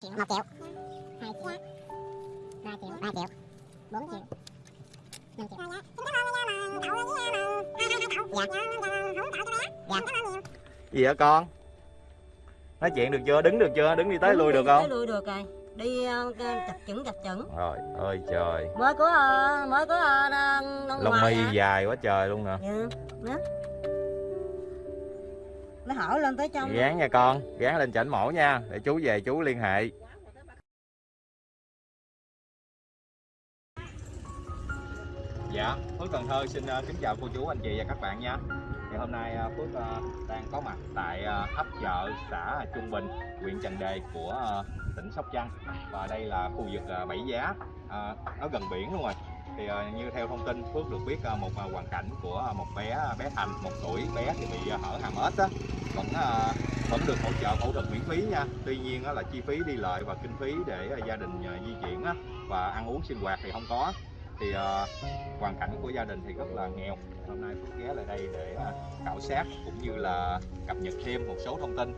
triệu một triệu. Hai triệu. Ba triệu ba triệu. Bốn triệu. Năm triệu. Dạ. Dạ gì hả con? Nói chuyện được chưa? Đứng được chưa? Đứng đi tới lui được tới không lui được rồi. Đi ờ, chập chững chập chững. Rồi ơi trời. Mới có ờ, mới có ờ, lông mi dài quá trời luôn nè. Ừ. nó hỏi lên tới trong gán nha con gán lên chảnh mổ nha để chú về chú liên hệ. Dạ phước cần thơ xin ờ, kính chào cô chú anh chị và các bạn nha. Thì hôm nay ờ, phước ờ, đang có mặt tại ấp chợ xã trung bình huyện trần đề của tỉnh sóc trăng. Và đây là khu vực bảy giá nó gần biển luôn rồi thì ờ, như theo thông tin phước được biết ờ, một ờ, hoàn cảnh của một bé bé thành, một tuổi bé thì bị hở hàm ếch á, vẫn vẫn được hỗ trợ phẫu thuật miễn phí nha. Tuy nhiên là chi phí đi lại và kinh phí để gia đình di chuyển và ăn uống sinh hoạt thì không có. Thì hoàn cảnh của gia đình thì rất là nghèo. Hôm nay Phước ghé lại đây để khảo sát cũng như là cập nhật thêm một số thông tin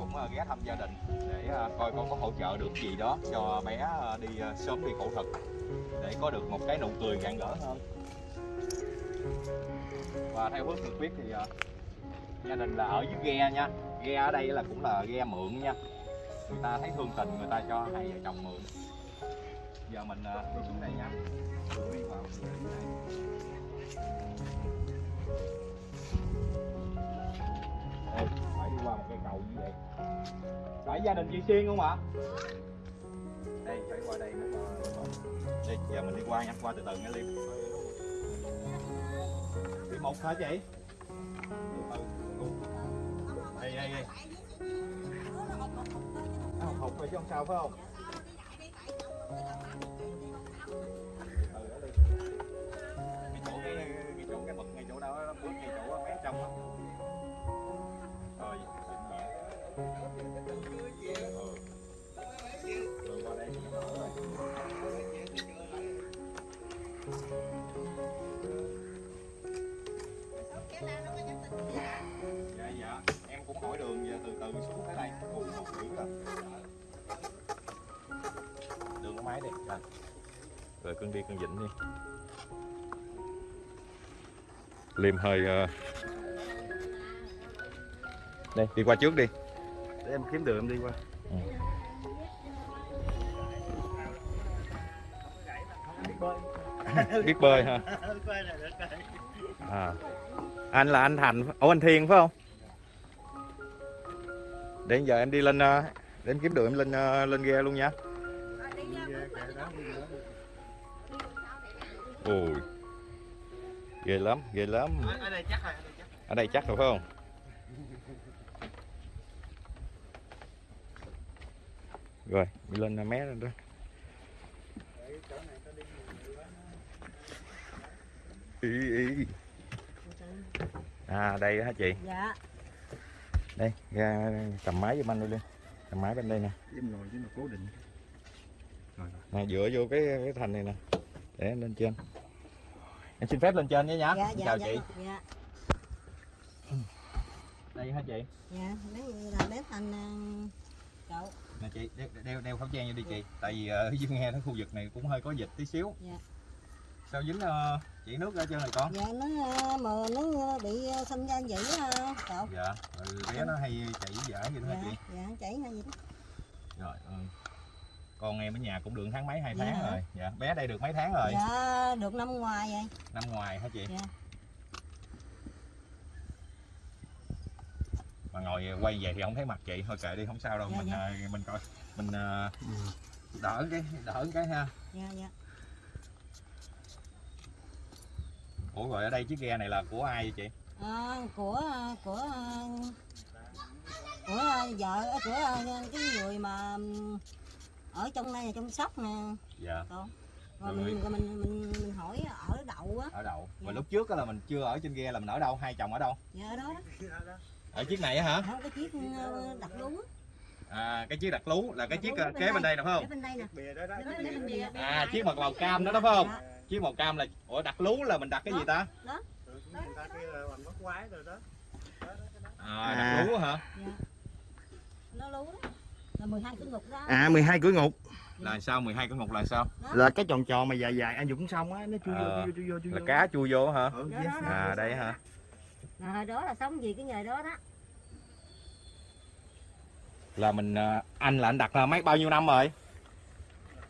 cũng ờ, ghé thăm gia đình để ờ, coi con có hỗ trợ được gì đó cho bé ờ, đi sớm đi phẫu thuật để có được một cái nụ cười rạng rỡ hơn. Và theo hướng được biết thì gia đình là ở dưới ghe nha. Ghe ở đây là cũng là ghe mượn nha. Người ta thấy thương tình người ta cho hai vợ chồng mượn. Giờ mình đi xuống đây nha. Đi vào. Đây, phải đi qua một cây cầu như vậy phải gia đình chị xuyên không ạ? Đây, phải qua đây mới đây đi giờ mình đi qua nha, qua từ từ nha liêm đi một hả chị? Đây đây đây. Học hụt rồi chứ không sao, phải không? Cái chỗ cái cái chỗ cái bậc ngay chỗ đâu nó bước ngay chỗ mé trong đó rồi rồi cưng đi cưng vịnh đi. Liêm hơi ờ, đây đi qua trước đi em kiếm đường em đi qua. Biết bơi hả? À. anh là anh thành ủa anh thiên phải không? Để giờ em đi lên ờ, để em kiếm đường em lên ờ, lên ghe luôn nha. Ui ghê lắm ghê lắm. Ở đây chắc rồi. Ở đây chắc rồi phải không rồi đi lên mé lên đó. Ý ý. À đây hả chị? Dạ. Đây ra cầm máy giùm anh luôn đi cầm máy bên đây nè. Em ngồi chứ mà cố định. Rồi rồi. Nè dựa vô cái cái thành này nè. Để em lên trên. Em xin phép lên trên nhé nhá. Dạ dạ chào dạ. chị. Dạ. Đây hả chị? Dạ nếu là bếp thành cậu nè chị đeo, đeo, đeo khẩu trang vô đi chị. Tại vì ở dưới nghe cái khu vực này cũng hơi có dịch tí xíu. Dạ. sao dính ờ, chỉ nước ở trên này con? Dạ nó ờ, mà nó bị ờ, sinh ra vậy á cậu. Dạ rồi bé nó hay chảy dở vậy đó hả dạ chị? dạ chảy hay gì đó. Rồi ừ. con em ở nhà cũng được tháng mấy hai Dạ. tháng rồi. Dạ bé đây được mấy tháng rồi? Dạ được năm ngoài vậy. Năm ngoài hả chị? Dạ. Mà ngồi quay về thì không thấy mặt chị. Thôi kệ đi không sao đâu. Dạ, mình dạ. ờ, mình coi mình ờ, đỡ cái đỡ cái ha. Dạ dạ. Ủa rồi ở đây chiếc ghe này là của ai vậy chị? Ờ, của ờ, của ờ, của vợ của cái người mà ở trong đây là trong sóc nè. Dạ. Con rồi Rồi. mình, rồi mình mình mình hỏi ở đậu á. Ở đậu. Mà Dạ. lúc trước á là mình chưa ở trên ghe là mình ở đâu? Hai chồng ở đâu? Dạ ở đó đó ở chiếc này á hả? Ở cái chiếc ờ, đặt lú. Á. à cái chiếc đặt lú là cái Đặt chiếc ờ, bên kế bên đây. nè phải Ở không bên đây nè. Đó đó bên bìa. à chiếc mật màu cam đó đó phải không? Dạ. chiếc màu cam là ủa đặt lú là mình đặt cái gì ta? Người ta kia là bằng bắt quái rồi đó. À đặt lú hả? Dạ. Nó lú đó. Là 12 cái ngục đó. À 12 cửa ngục. Là sao 12 cái ngục là sao? Là cái tròn tròn mà dài dài anh Dũng xong á Nó chui vô Ờ, chui vô chui vô chui là vô. cá chui vô hả? Ừ, Đó, yes. đó, đó. à đây hả Mà hồi đó là sống gì cái nghề đó đó. Là mình à, anh là anh đặt là mấy bao nhiêu năm rồi?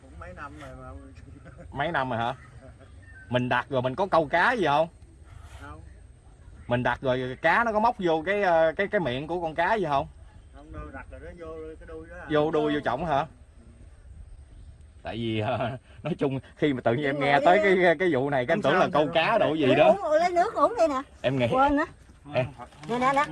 Cũng mấy năm rồi mà. Mấy năm rồi hả? Mình đặt rồi mình có câu cá gì không? Không. Mình đặt rồi cá nó có móc vô cái ờ, cái cái miệng của con cá gì không? Không đâu đặt rồi nó vô cái đuôi đó. À. vô đuôi vô trọng hả? Tại vì ờ, nói chung khi mà tự nhiên em nghe tới cái cái vụ này cái em tưởng là câu cá độ gì đó. uống, lấy nước uống đi nè. Em nghĩ quên nữa Em. nè nè nè.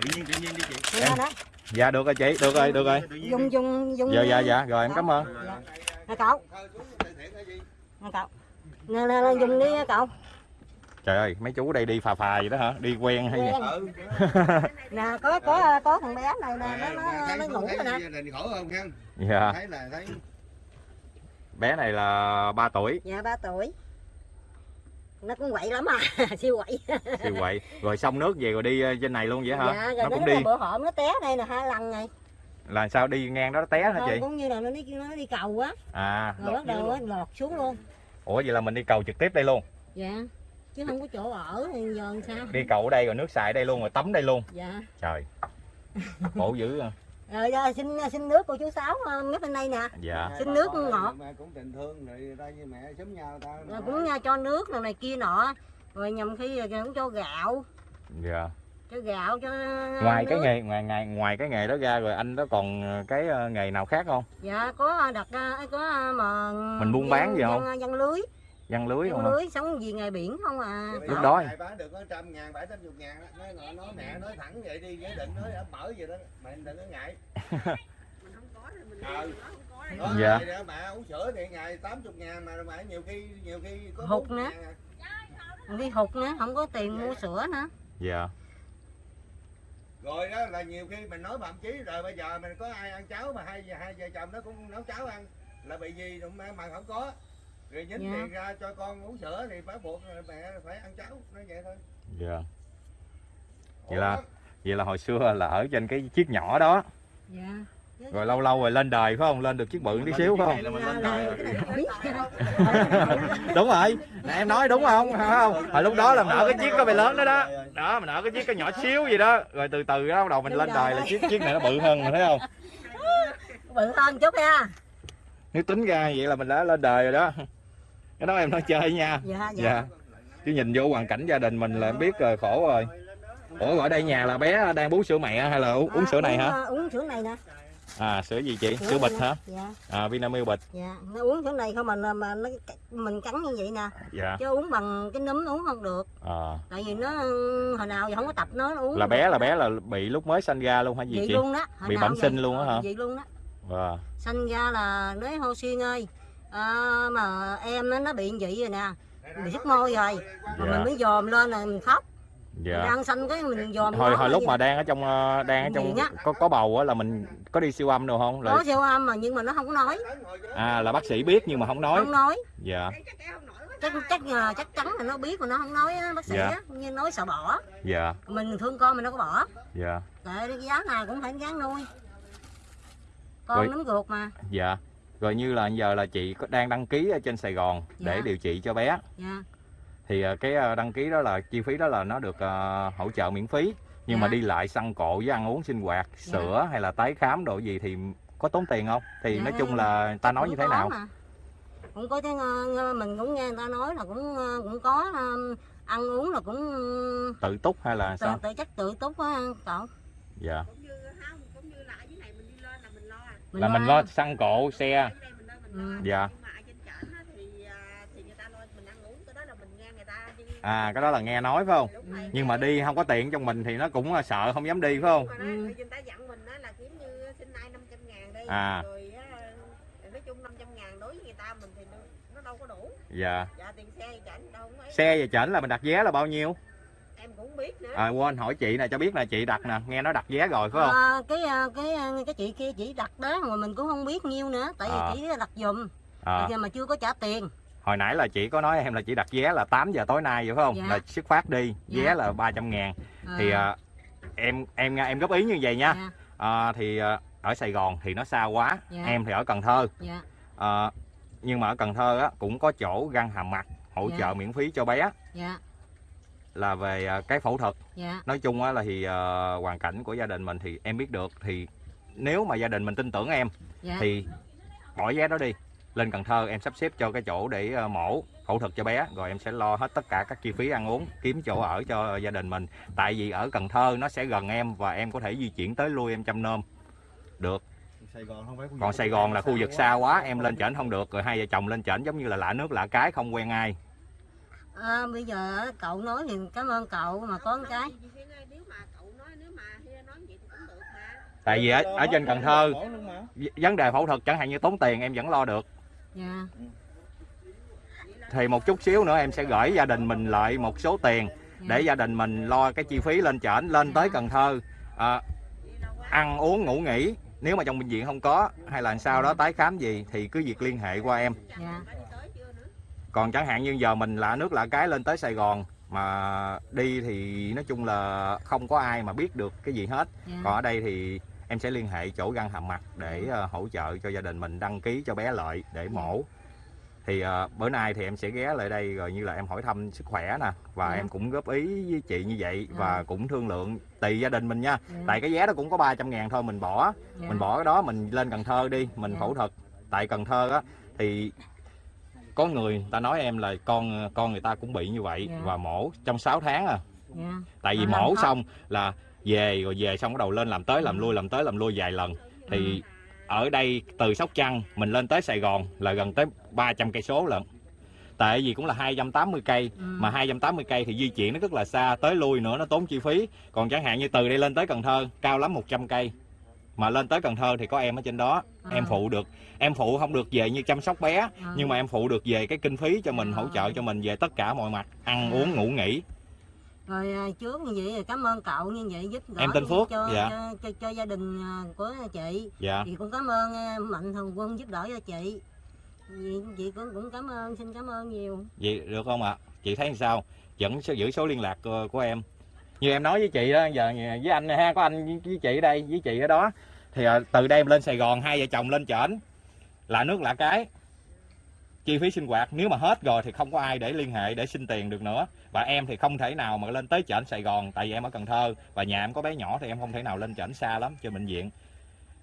Tự nhiên tự nhiên đi chị nè nè dạ được rồi chị được rồi được rồi. Đi. dùng dùng. Dạ dạ dạ rồi em cảm ơn. Dạ. nè cậu. Nè cậu. Nè nè nè, dùng đi cậu. Trời ơi mấy chú đây đi phà phà vậy đó hả? Đi quen hay gì. Ừ. Nè có có có thằng bé này nè nó nó, nó ngủ rồi nè. dạ. Thấy là thấy bé này là 3 tuổi. Dạ ba tuổi nó cũng quậy lắm à siêu quậy. Siêu quậy. Rồi xong nước về rồi đi ờ, trên này luôn vậy hả? Dạ rồi nó cũng đi. bữa hổm nó té đây là hai lần này. Là sao đi ngang đó nó té hả Thôi, chị? cũng như là nó đi nó đi cầu á. À rồi bắt đầu á, lọt xuống luôn. Ủa vậy là mình đi cầu trực tiếp đây luôn? Dạ chứ không có chỗ ở thì giờ làm sao? Đi cầu ở đây rồi nước xài đây luôn rồi tắm đây luôn. Dạ. Trời. Khổ dữ à. Rồi giờ xin xin nước của chú sáu ờ, mép bên đây nè. Dạ. Xin nước ngọt. Mà cũng tình thương rồi ta như mẹ sớm nhau ta rồi cũng nha, cho nước này kia nọ. Rồi nhầm khi cũng cho gạo. Dạ. Cho gạo cho ngoài cái nước. nghề ngoài ngoài ngoài cái nghề đó ra rồi anh đó còn ờ, cái ờ, nghề nào khác không? Dạ có đặt ờ, có ờ, mà Mình buôn bán gì dân- không? dân, dân lưới văn lưới không dân lưới sống gì nghề biển không à Lúc đó- bán được có trăm ngàn, bảy tám chục ngàn đó. Nói, nói, nói mẹ nói thẳng vậy đi, giới định nói đã mở vậy đó, mày đừng có ngại. Ờ. Đó, Dạ. vậy đó, mẹ uống sữa thì ngày 80 ngàn mà mẹ nhiều khi nhiều khi có Hụt 40 nữa. ngàn à. đi hụt nữa không có tiền mua sữa nữa dạ Rồi đó là nhiều khi mình nói mà chí rồi bây giờ mình có ai ăn cháo mà hai hai vợ chồng nó cũng nấu cháo ăn là bị gì mà mà không có. Rồi nhín Dạ. tiền ra cho con uống sữa thì phải buộc mẹ phải ăn cháo, nói vậy thôi. dạ. Vậy là- vậy là hồi xưa là ở trên cái chiếc nhỏ đó. Dạ. Rồi lâu lâu rồi lên đời phải không? Lên được chiếc bự tí xíu phải không? Mình cái này biết. đúng rồi. Nè, em nói đúng không? Phải không? Hồi lúc đó là mình ở cái chiếc có bề lớn đó đó. Đó mình ở cái chiếc có nhỏ xíu gì đó. Rồi từ từ đó bắt đầu mình lên đời là chiếc chiếc này nó bự hơn rồi thấy không? Bự hơn chút nha nếu tính ra vậy là mình đã lên đời rồi đó cái đó em nói chơi nha. Dạ dạ. Dạ. Chứ nhìn vô hoàn cảnh gia đình mình là em biết rồi khổ rồi. Ủa ở đây nhà là bé đang bú sữa mẹ hay là uống, uống À, sữa này hả? ờ, uống sữa này nè. À sữa gì chị? Sữa này bịch hả? Dạ. À Vinamilk bịch. Dạ nó uống sữa này không mà mà nó mình cắn như vậy nè. Dạ. Chứ uống bằng cái núm uống không được. À, tại vì nó hồi nào giờ không có tập nó, nó uống là bé là bé là bị lúc mới sanh ra luôn hay gì vậy chị? luôn đó hồi Bị bẩm sinh luôn á hả? vậy luôn đó. Wow. sanh ra là nói hô xuyên ơi à, mà em nó, nó bị vậy rồi nè. Bị sức môi rồi. mà Dạ. mình mới dòm lên là mình khóc. Mình dạ. đang sanh cái mình dòm hồi hồi lúc gì? mà đang ở trong ờ, đang ở trong có có bầu á là mình có đi siêu âm đâu không? Là có siêu âm mà nhưng mà nó không có nói. À là bác sĩ biết nhưng mà không nói. Không nói. Dạ. Chắc chắc là chắc chắn là nó biết mà nó không nói á, bác sĩ Dạ. á. Như nói sợ bỏ. Dạ. Mình thương con mình đâu có bỏ. Dạ. Tại cái giá nào cũng phải gán nuôi. Con Rồi- nấm ruột mà. Dạ rồi như là giờ là chị có đang đăng ký ở trên Sài Gòn để Dạ. điều trị cho bé. Dạ. Thì ờ, cái ờ, đăng ký đó là chi phí đó là nó được ờ, hỗ trợ miễn phí. Nhưng mà Dạ. đi lại xăng cộ với ăn uống sinh hoạt sữa hay là tái khám đồ gì thì có tốn tiền không? Thì Dạ. nói chung là ta nói cũng như thế nào? mà. cũng có cái ờ, mình cũng nghe người ta nói là cũng cũng có ăn uống là cũng tự túc hay là tự, sao? tự chắc tự túc á cậu. Dạ cũng như không cũng như là ở dưới này mình đi lên là mình lo à. Là mình lo xăng cộ xe Ừ. Dạ. à, thì người ta lo mình ăn uống cái đó là mình nghe người ta đi à cái đó là nghe nói phải không rồi. nhưng mà đi không có tiền trong mình thì nó cũng sợ không dám đi phải không Ừ. rồi người ta dặn mình á là kiếm như sinh nay 500 ngàn đi À. rồi á, nói chung 500 ngàn đối với người ta mình thì nó, nó đâu có đủ dạ dạ tiền xe đâu xe về chảnh là mình đặt vé là bao nhiêu cũng biết nữa. À quên hỏi chị nè cho biết là chị đặt nè nghe nói đặt vé rồi phải không? Ờ, cái ờ, cái ờ, cái chị kia chỉ đặt đó mà mình cũng không biết nhiêu nữa tại vì À. chỉ đặt giùm. À, giờ mà chưa có trả tiền. Hồi nãy là chị có nói em là chị đặt vé là 8 giờ tối nay vậy phải không? Dạ. là xuất phát đi vé Dạ. là 300 ngàn. Ờ, thì à, em em em góp ý như vậy nha. Dạ. à, thì à, ở Sài Gòn thì nó xa quá Dạ. em thì ở Cần Thơ. Dạ. Ờ, nhưng mà ở Cần Thơ á, cũng có chỗ găng hàm mặt hỗ Dạ. trợ miễn phí cho bé. Dạ là về à, cái phẫu thuật. Dạ. Nói chung á là thì ờ, hoàn cảnh của gia đình mình thì em biết được thì nếu mà gia đình mình tin tưởng em dạ. thì bỏ vé đó đi. Lên Cần Thơ em sắp xếp cho cái chỗ để ờ, mổ phẫu thuật cho bé rồi em sẽ lo hết tất cả các chi phí ăn uống kiếm chỗ ở cho gia đình mình. Tại vì ở Cần Thơ nó sẽ gần em và em có thể di chuyển tới lui em chăm nom. Được. Sài Gòn không phải còn Sài Gòn là khu vực xa quá em lên trển không được rồi hai vợ chồng lên trển giống như là lạ nước lạ cái không quen ai à, bây giờ cậu nói thì cảm ơn cậu mà có một cái. Tại vì ở, ở trên Cần Thơ vấn đề phẫu thuật chẳng hạn như tốn tiền em vẫn lo được. Dạ. Thì một chút xíu nữa em sẽ gửi gia đình mình lại một số tiền để gia đình mình lo cái chi phí lên trển lên tới Cần Thơ. À, ăn uống ngủ nghỉ. Nếu mà trong bệnh viện không có hay là sau đó tái khám gì thì cứ việc liên hệ qua em. Dạ còn chẳng hạn như giờ mình lạ nước lạ cái lên tới Sài Gòn mà đi thì nói chung là không có ai mà biết được cái gì hết. Dạ. Còn ở đây thì em sẽ liên hệ chỗ găng hàm mặt để ờ, hỗ trợ cho gia đình mình đăng ký cho bé lợi để mổ. Thì ờ, bữa nay thì em sẽ ghé lại đây rồi như là em hỏi thăm sức khỏe nè và Dạ. em cũng góp ý với chị như vậy và Dạ. cũng thương lượng tùy gia đình mình nha. Dạ, tại cái vé đó cũng có 300 ngàn thôi mình bỏ. Dạ. mình bỏ cái đó mình lên Cần Thơ đi mình Dạ. phẫu thuật tại Cần Thơ á. Thì có người ta nói em là con con người ta cũng bị như vậy Dạ. và mổ trong 6 tháng à. Dạ. Tại vì làm mổ xong là về rồi về xong bắt đầu lên làm tới làm lui làm tới làm lui vài lần. Thì ở đây từ Sóc Trăng mình lên tới Sài Gòn là gần tới 300 cây số lận. Tại vì cũng là 280 cây Ừ. mà 280 cây thì di chuyển nó rất là xa tới lui nữa nó tốn chi phí. Còn chẳng hạn như từ đây lên tới Cần Thơ cao lắm 100 cây. Mà lên tới Cần Thơ thì có em ở trên đó À. em phụ được em phụ không được về như chăm sóc bé À. nhưng mà em phụ được về cái kinh phí cho mình À. hỗ trợ cho mình về tất cả mọi mặt ăn À. uống ngủ nghỉ rồi à, trước như vậy cảm ơn cậu như vậy giúp đỡ Em tên Phước, cho, dạ. cho, cho, cho gia đình à, của chị dạ chị cũng cảm ơn à, mạnh thường quân giúp đỡ cho chị chị, chị cũng cũng cảm ơn xin cảm ơn nhiều vậy được không ạ chị thấy sao vẫn giữ số liên lạc của, của em như em nói với chị đó giờ với anh ha có anh với chị ở đây với chị ở đó thì à, từ đây em lên Sài Gòn hai vợ chồng lên trển là nước lạ cái. Chi phí sinh hoạt nếu mà hết rồi thì không có ai để liên hệ để xin tiền được nữa. Và em thì không thể nào mà lên tới trển Sài Gòn tại vì em ở Cần Thơ. Và nhà em có bé nhỏ thì em không thể nào lên trển xa lắm cho bệnh viện.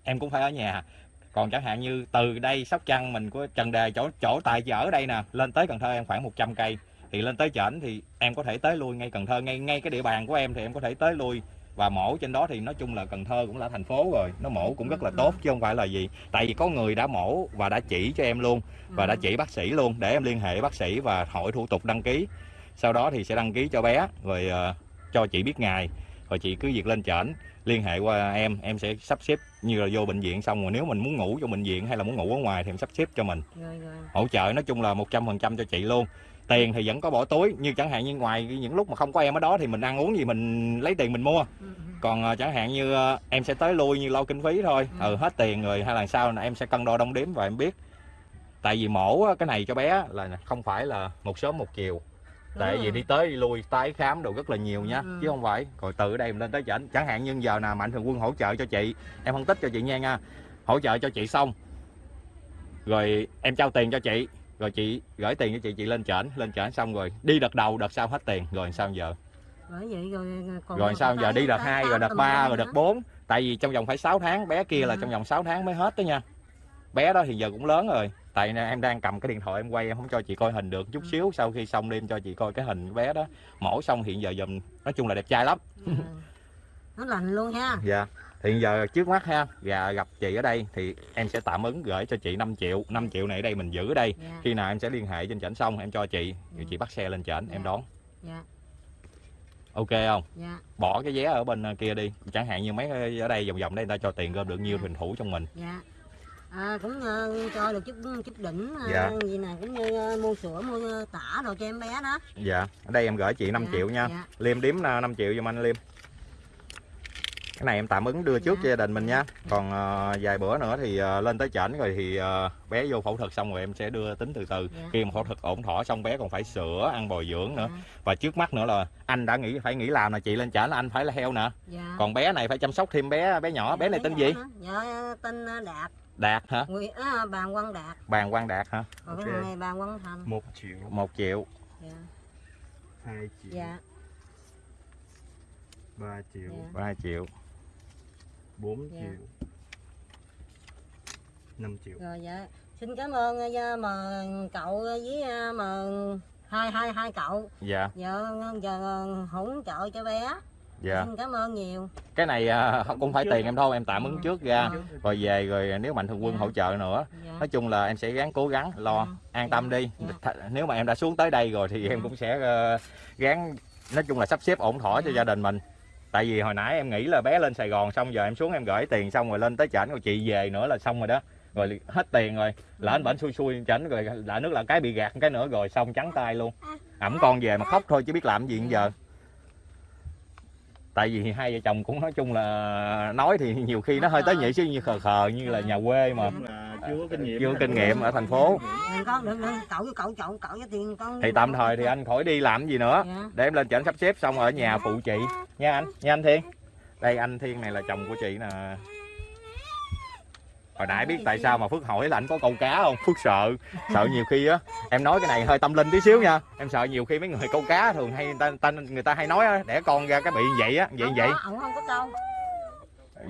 Em cũng phải ở nhà. Còn chẳng hạn như từ đây Sóc Trăng mình có Trần Đề chỗ chỗ tại giờ ở đây nè lên tới Cần Thơ em khoảng 100 cây. Thì lên tới trển thì em có thể tới lui ngay Cần Thơ ngay ngay cái địa bàn của em thì em có thể tới lui và mổ trên đó thì nói chung là Cần Thơ cũng là thành phố rồi. Nó mổ cũng rất là tốt chứ không phải là gì. Tại vì có người đã mổ và đã chỉ cho em luôn và đã Ừ. chỉ bác sĩ luôn để em liên hệ bác sĩ và hỏi thủ tục đăng ký. Sau đó thì sẽ đăng ký cho bé rồi ờ, cho chị biết ngày rồi chị cứ việc lên trển liên hệ qua em em sẽ sắp xếp như là vô bệnh viện xong rồi nếu mình muốn ngủ trong bệnh viện hay là muốn ngủ ở ngoài thì em sắp xếp cho mình. Rồi rồi. Hỗ trợ nói chung là 100% cho chị luôn tiền thì vẫn có bỏ túi như chẳng hạn như ngoài những lúc mà không có em ở đó thì mình ăn uống gì mình lấy tiền mình mua. Ừ, ừ. còn ờ, chẳng hạn như ờ, em sẽ tới lui như lo kinh phí thôi. Ừ. ừ hết tiền rồi hay là sao là em sẽ cân đo đong đếm và em biết. Tại vì mổ cái này cho bé là không phải là một sớm một chiều. Tại Ừ. vì đi tới đi lui tái khám đồ rất là nhiều nha Ừ. chứ không phải. Rồi từ đây mình lên tới chảnh. Chẳng hạn như giờ nào mạnh thường quân hỗ trợ cho chị em phân tích cho chị nha nha. Hỗ trợ cho chị xong rồi em trao tiền cho chị rồi chị gửi tiền cho chị chị lên trển lên trển xong rồi đi đợt đầu đợt sau hết tiền. Rồi sao giờ? Bởi vậy rồi còn rồi sao giờ? Đi đợt tái 2 khám rồi đợt tùm 3 lum rồi đợt 4 tại vì trong vòng phải 6 tháng bé kia là Ừ. trong vòng 6 tháng mới hết đó nha. Bé đó thì giờ cũng lớn rồi. Tại em đang cầm cái điện thoại em quay em không cho chị coi hình được chút Ừ. xíu. Sau khi xong đi em cho chị coi cái hình bé đó. Mổ xong hiện giờ dùm nói chung là đẹp trai lắm. Ừ. nó lành luôn ha. Dạ hiện giờ trước mắt ha và gặp chị ở đây thì em sẽ tạm ứng gửi cho chị 5 triệu. 5 triệu này ở đây mình giữ ở đây. Dạ. Khi nào em sẽ liên hệ trên trển xong em cho chị rồi Ừ. chị bắt xe lên trển em Dạ. đón. Dạ. Ok không? Dạ. Bỏ cái vé ở bên ờ, kia đi. Chẳng hạn như mấy ở đây vòng vòng đây người ta cho tiền gom được nhiêu thì mình thủ trong mình. Dạ. À, cũng ờ, cho được chút chút đỉnh ờ, Dạ. gì nè cũng như ờ, mua sữa mua tả đồ cho em bé đó. Dạ. Ở đây em gửi chị 5 Dạ, triệu nha. Dạ. liêm điếm ờ, 5 triệu giùm anh liêm cái này em tạm ứng đưa trước cho gia đình mình nha. Còn ờ, vài bữa nữa thì ờ, lên tới chảnh rồi thì ờ, bé vô phẫu thuật xong rồi em sẽ đưa tính từ từ. Dạ. khi mà phẫu thuật ổn thỏa xong bé còn phải sữa ăn bồi dưỡng nữa. Dạ. và trước mắt nữa là anh đã nghĩ phải nghĩ làm là chị lên chảnh là anh phải là heo nè. Dạ. Còn bé này phải chăm sóc thêm bé bé nhỏ. Bé này tên gì? dạ tên đạt. Đạt hả? Nguyễn à, bàn Quang Đạt. Bàn quang đạt hả? Còn cái này bàn Quang Thành. Một triệu. Một triệu. Dạ. Hai triệu. Dạ. Ba triệu. Dạ. Ba triệu bốn Dạ. triệu. Năm triệu. Rồi dạ. Xin cảm ơn ờ, mà cậu với ờ, mà hai hai hai cậu. Dạ. Giờ giờ hỗ trợ cho bé. Dạ. Xin cảm ơn nhiều. Cái này à, cũng phải tiền em thôi em tạm ứng trước ra. Dạ. rồi về rồi nếu mạnh thường quân Dạ. hỗ trợ nữa. Dạ. Nói chung là em sẽ gắng cố gắng lo Dạ. an tâm đi. Dạ. Nếu mà em đã xuống tới đây rồi thì em Dạ. cũng sẽ ờ, gắng nói chung là sắp xếp ổn thỏa cho Dạ. gia đình mình tại vì hồi nãy em nghĩ là bé lên Sài Gòn xong, giờ em xuống em gửi tiền xong rồi lên tới chảnh rồi chị về nữa là xong rồi đó. Rồi hết tiền rồi lỡ anh bệnh xui xui chảnh rồi lỡ nước là cái bị gạt cái nữa, rồi xong trắng tay luôn. Ẩm con về mà khóc thôi chứ biết làm gì giờ tại vì hai vợ chồng cũng nói chung là nói thì nhiều khi nó hơi tới nhị chứ như khờ khờ như là nhà quê mà. Chưa có kinh nghiệm chưa có kinh nghiệm ở thành phố. Đừng con đừng đừng cậu với cậu cậu cậu cho tiền con thì tạm thời thì anh khỏi đi làm gì nữa. Dạ. Để em lên chảnh sắp xếp xong ở nhà phụ chị. Nha anh nha anh Thiên. Đây anh Thiên này là chồng của chị nè hồi nãy biết tại sao mà Phước hỏi là anh có câu cá không? Phước sợ sợ nhiều khi á. Em nói cái này hơi tâm linh tí xíu nha. Em sợ nhiều khi mấy người câu cá thường hay người ta, ta người ta hay nói á, đẻ con ra cái bị vậy á. Vậy Không vậy. ổng không có câu.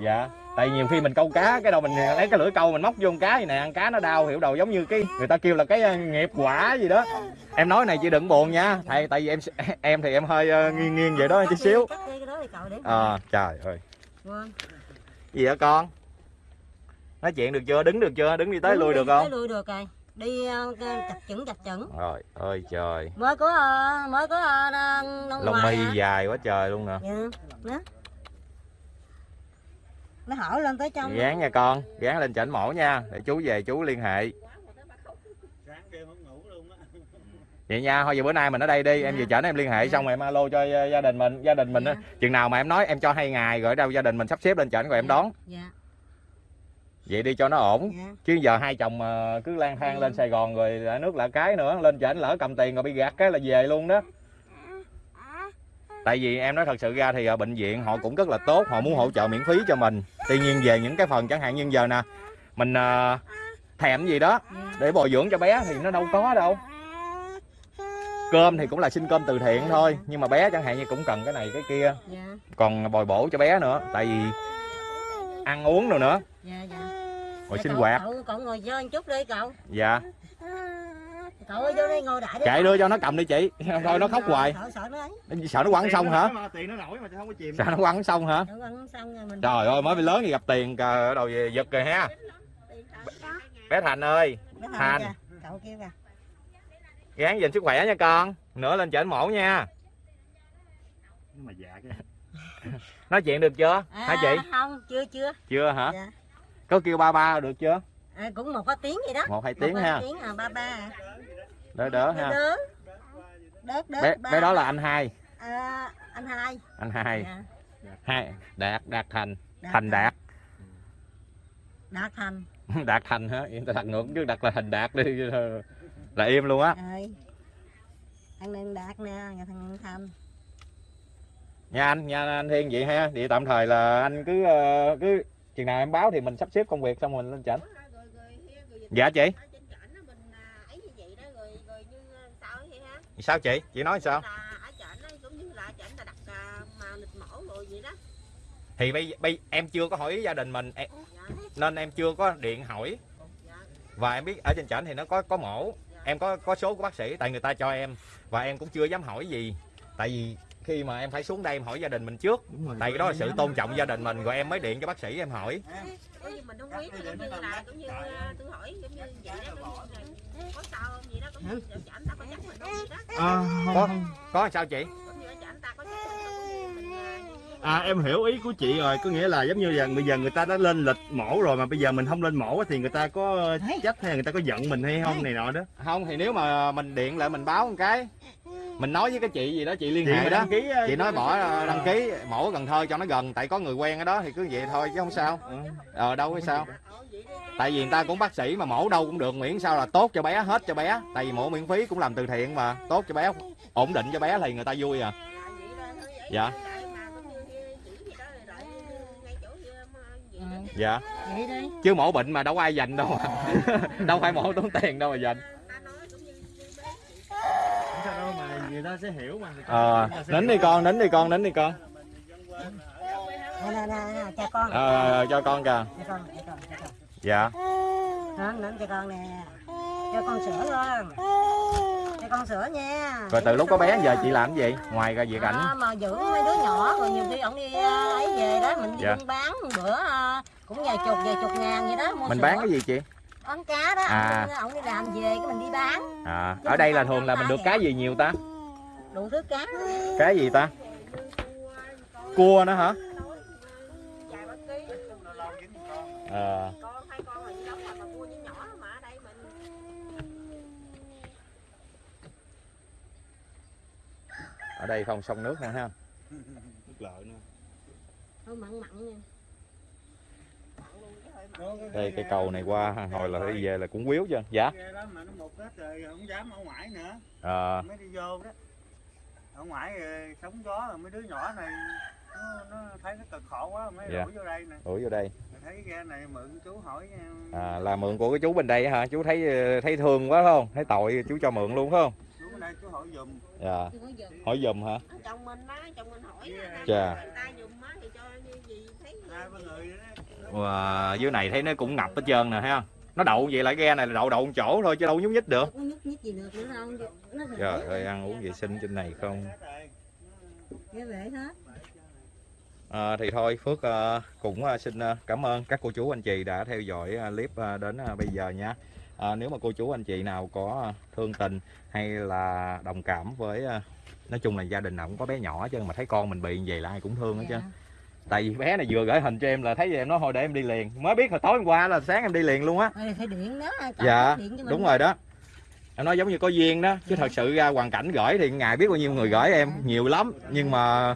Dạ. Tại nhiều khi mình câu cá cái đầu mình lấy cái lưỡi câu mình móc vô con cá vậy nè ăn cá nó đau hiểu đầu giống như cái người ta kêu là cái ờ, nghiệp quả gì đó. Em nói này chị đừng buồn nha thầy tại vì em em thì em hơi ờ, nghiêng nghiêng vậy đó tí xíu. để à, trời ơi. Vâng. gì hả con nói chuyện được chưa? Đứng được chưa? Đứng đi tới lui được không? tới lui được rồi. Đi ờ, chặt chững chặt chững. Rồi ơi trời. Mới có ờ, mới có nông lông ngoài mi dài quá trời luôn nè. Dạ đó nó hỏi lên tới trong. Gán nha con gán lên chảnh mổ nha. Để chú về chú liên hệ. Vậy nha thôi giờ bữa nay mình ở đây đi. Em Dạ. về chảnh em liên hệ Dạ. xong rồi em alo cho gia đình mình gia đình mình á. Dạ. chừng nào mà em nói em cho hai ngày rồi đâu gia đình mình sắp xếp lên chảnh rồi em Dạ. đón. Dạ vậy đi cho nó ổn. Dạ. Chứ giờ hai chồng mà cứ lang thang lên Sài Gòn rồi lại nước lạ cái nữa lên chảnh lỡ cầm tiền rồi bị gạt cái là về luôn đó. Tại vì em nói thật sự ra thì ở bệnh viện họ cũng rất là tốt họ muốn hỗ trợ miễn phí cho mình. Tuy nhiên về những cái phần chẳng hạn như giờ nè mình ờ, thèm gì đó dạ. để bồi dưỡng cho bé thì nó đâu có đâu. Cơm thì cũng là xin cơm từ thiện thôi nhưng mà bé chẳng hạn như cũng cần cái này cái kia. Dạ. Còn bồi bổ cho bé nữa tại vì ăn uống rồi nữa rồi Dạ, sinh cậu- hoạt. cậu, cậu ngồi chơi một chút đi cậu. Dạ. Cậu ơi vô đây ngồi đại đi. Chạy đưa cho nó cầm đi chị. Thôi nó khóc hoài. sợ sợ nó ấy. Sợ nó quăng xong hả? Mà tiền nó nổi mà không có chìm. Sợ nó quăng xong hả? Nó quăng xong rồi mình trời ơi mới bị lớn thì gặp tiền cờ ở đầu về giật rồi ha. Bé thành ơi Bé Thành. cậu kêu kìa. Gán gìn sức khỏe nha con. Nữa lên chảnh mổ nha. Mà dạ cái. Nói chuyện được chưa? Hả chị? À, không chưa chưa. Chưa hả? Dạ có kêu ba ba được chưa? À, cũng một hai tiếng vậy đó. Một hai Một tiếng hai ha. tiếng à ba ba. À. đỡ đỡ ha. đớt đớt đớt bé bé đó là anh hai. À, anh hai. Anh hai. Dạ. hai đạt đạt thành. Đạt thành đạt. Đạt thành. Đạt thành hả? Yên ta đặt ngược chứ đặt là thành đạt đi. Là im luôn á. Rồi thằng này đạt nè thằng thành. Nha anh nha anh thiên vậy ha. Vậy tạm thời là anh cứ ờ, cứ chừng nào em báo thì mình sắp xếp công việc xong rồi mình lên rồi dạ chị ở trên trển á, mình ấy như vậy đó rồi rồi như sao ấy ha sao chị? Chị nói sao? Là ở trển á cũng như là trển là đặt à, mà lịch mổ rồi vậy đó. Thì bây, bây em chưa có hỏi gia đình mình em, dạ. nên em chưa có điện hỏi. Dạ. Và em biết ở trên trển thì nó có có mổ em có có số của bác sĩ tại người ta cho em. Và em cũng chưa dám hỏi gì. Tại vì khi mà em phải xuống đây em hỏi gia đình mình trước đúng rồi tại cái đó là sự tôn trọng gia đình mình rồi em mới điện cho bác sĩ em hỏi có gì mình không biết thì cũng như là cũng như à, tôi hỏi giống như vậy đó cũng như là có sao không vậy đó ta có chắc mình không vậy đó à, có có sao chị à, à em hiểu ý của chị rồi có nghĩa là giống như là bây giờ người ta đã lên lịch mổ rồi mà bây giờ mình không lên mổ thì người ta có trách hay người ta có giận mình hay không này nọ đó không thì nếu mà mình điện lại mình báo một cái mình nói với cái chị gì đó chị liên hệ đó. đăng ký chị nói bỏ ờ, đăng ký mổ Cần Thơ cho nó gần tại có người quen ở đó thì cứ vậy thôi chứ không sao. Ờ đâu có sao. Tại vì người ta cũng bác sĩ mà mổ đâu cũng được miễn sao là tốt cho bé hết cho bé. Tại vì mổ miễn phí cũng làm từ thiện mà tốt cho bé ổn định cho bé thì người ta vui à. Dạ. dạ. Chứ mổ bệnh mà đâu có ai dành đâu mà. đâu phải mổ tốn tiền đâu mà dành Người ta sẽ hiểu mà ờ nín đi con nín đi con nín đi con. Nè nè nè nè, cho con. Ờ cho con kìa. Cho con cho con cho con. Dạ. Đó nắm cho con nè. Cho con sữa luôn cho con sữa nha. Rồi từ lúc có bé giờ chị làm cái gì? Ngoài ra việc ảnh. Đó, mà giữ mấy đứa nhỏ rồi nhiều khi ổng đi ờ, ấy về đó mình đi Dạ. bán bữa ờ, cũng vài chục vài chục ngàn vậy đó mua mình sữa. bán cái gì chị? Bán cá đó. À. ổng đi làm về cái mình đi bán. À ở đây là thường là mình được cái gì nhiều ta đủ thứ cá cái gì ta? Cua nữa hả? Con hai con là gì đâu mà mà mua những nhỏ mà ở đây mình ở đây không sông nước nè ha. Nước lợi nữa. thôi mặn mặn nha. Đây cái cầu này qua hồi là đi về là cũng quýu chưa? Dạ. Ghe ở ngoài ờ đó sóng gió rồi mấy đứa nhỏ này nó, nó thấy nó cực khổ quá mới Dạ. đuổi vô đây nè. Đuổi vô đây. Thấy ghe này mượn chú hỏi ờ, à, là mượn của cái chú bên đây hả? Chú thấy ờ, thấy thương quá phải không? Thấy tội chú cho mượn luôn phải không? Chú ở đây chú hỏi giùm. Dạ. Hỏi giùm. Hả? Chồng mình á chồng mình hỏi á, Chà. người ta dùng á thì cho như gì thấy hai ba người đó. Wow, dưới này thấy nó cũng ngập hết trơn nè thấy không nó đậu vậy lại ghe này là đậu đậu một chỗ thôi chứ đâu nhúc nhích được. Không nhúc nhích gì được nữa đâu nó trời ơi ăn uống vệ sinh trên này không? À, thì thôi Phước à, cũng à, xin à, cảm ơn các cô chú anh chị đã theo dõi à, clip à, đến à, bây giờ nha. À, nếu mà cô chú anh chị nào có thương tình hay là đồng cảm với à, nói chung là gia đình nào cũng có bé nhỏ trơn mà thấy con mình bị như vậy là ai cũng thương hết trơn. Dạ. Tại vì bé này vừa gửi hình cho em là thấy vậy em nói thôi để em đi liền. Mới biết hồi tối hôm qua là sáng em đi liền luôn á. Phải điện đó cầm Dạ, điện Đúng rồi đó. Em nói giống như có duyên đó, chứ Dạ. thật sự ra hoàn cảnh gửi thì ngày biết bao nhiêu người gửi em, nhiều lắm, nhưng mà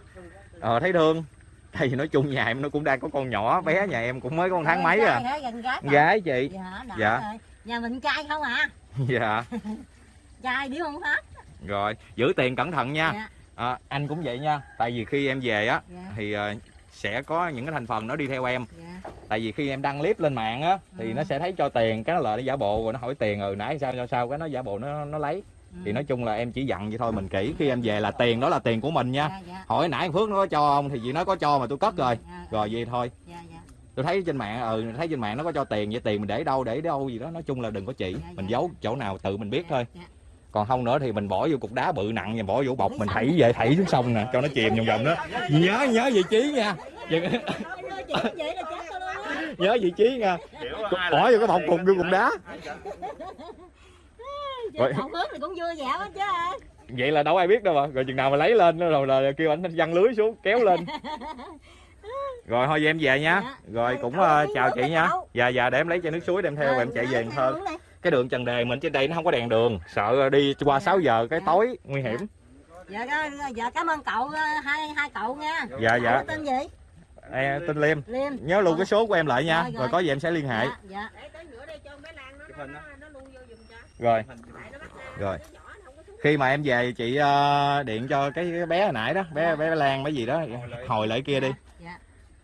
ờ, thấy thương. Tại vì nói chung nhà em nó cũng đang có con nhỏ, bé nhà em cũng mới có một tháng mấy à. Gái gái chị. dạ Dạ. rồi. nhà mình trai không à Dạ. trai điếu không hết Rồi, giữ tiền cẩn thận nha. dạ À, anh cũng vậy nha. Tại vì khi em về á dạ thì ờ, sẽ có những cái thành phần nó đi theo em. dạ Tại vì khi em đăng clip lên mạng á thì Ừ. nó sẽ thấy cho tiền, cái nó lại nó giả bộ rồi nó hỏi tiền rồi nãy sao sao sao cái nó giả bộ nó nó lấy. Thì Ừ. nói chung là em chỉ dặn vậy thôi mình kỹ khi em về là tiền đó là tiền của mình nha. dạ dạ Hỏi nãy Phước nó có cho không thì chị nói có cho mà tôi cất rồi. dạ, Rồi vậy thôi. dạ dạ Tôi thấy trên mạng ừ thấy trên mạng nó có cho tiền vậy tiền mình để đâu để đâu gì đó nói chung là đừng có chỉ. Dạ, Mình dạ. giấu chỗ nào tự mình biết thôi. Dạ. Còn không nữa thì mình bỏ vô cục đá bự nặng và bỏ vô bọc mình thảy về thảy xuống sông nè cho nó chìm vòng vòng đó. Nhớ nhớ vị trí nha. vậy nhớ vị trí nha. Bỏ vô cái bọc cùng vô cục đá. Rồi. Cũng vui vẻ chứ. Vậy là đâu ai biết đâu mà. Rồi chừng nào mà lấy lên rồi là kêu anh văng lưới xuống kéo lên. Rồi thôi về em về nha. Dạ. Rồi cũng uống chào chị nha. Dạ dạ để em lấy chai nước suối đem theo Ờ, em chạy về Cần Thơ. uống đi. Cái đường Trần Đề mình trên đây nó không có đèn đường, sợ đi qua Dạ. 6 giờ cái Dạ. tối nguy hiểm. dạ dạ cảm ơn cậu ờ, hai hai cậu nha Dạ dạ. Cậu tên gì Em tên Liêm. Liêm Nhớ luôn cái số của em lại nha. Rồi, rồi. Rồi có gì em sẽ liên hệ. dạ dạ để tới nữa đây cho bé Lan nó nó, nó, nó luôn vô giùm cho Rồi. Rồi. Khi mà em về chị ờ, điện cho cái cái bé hồi nãy đó, bé bé Lan mấy gì đó, hồi lại kia đi. dạ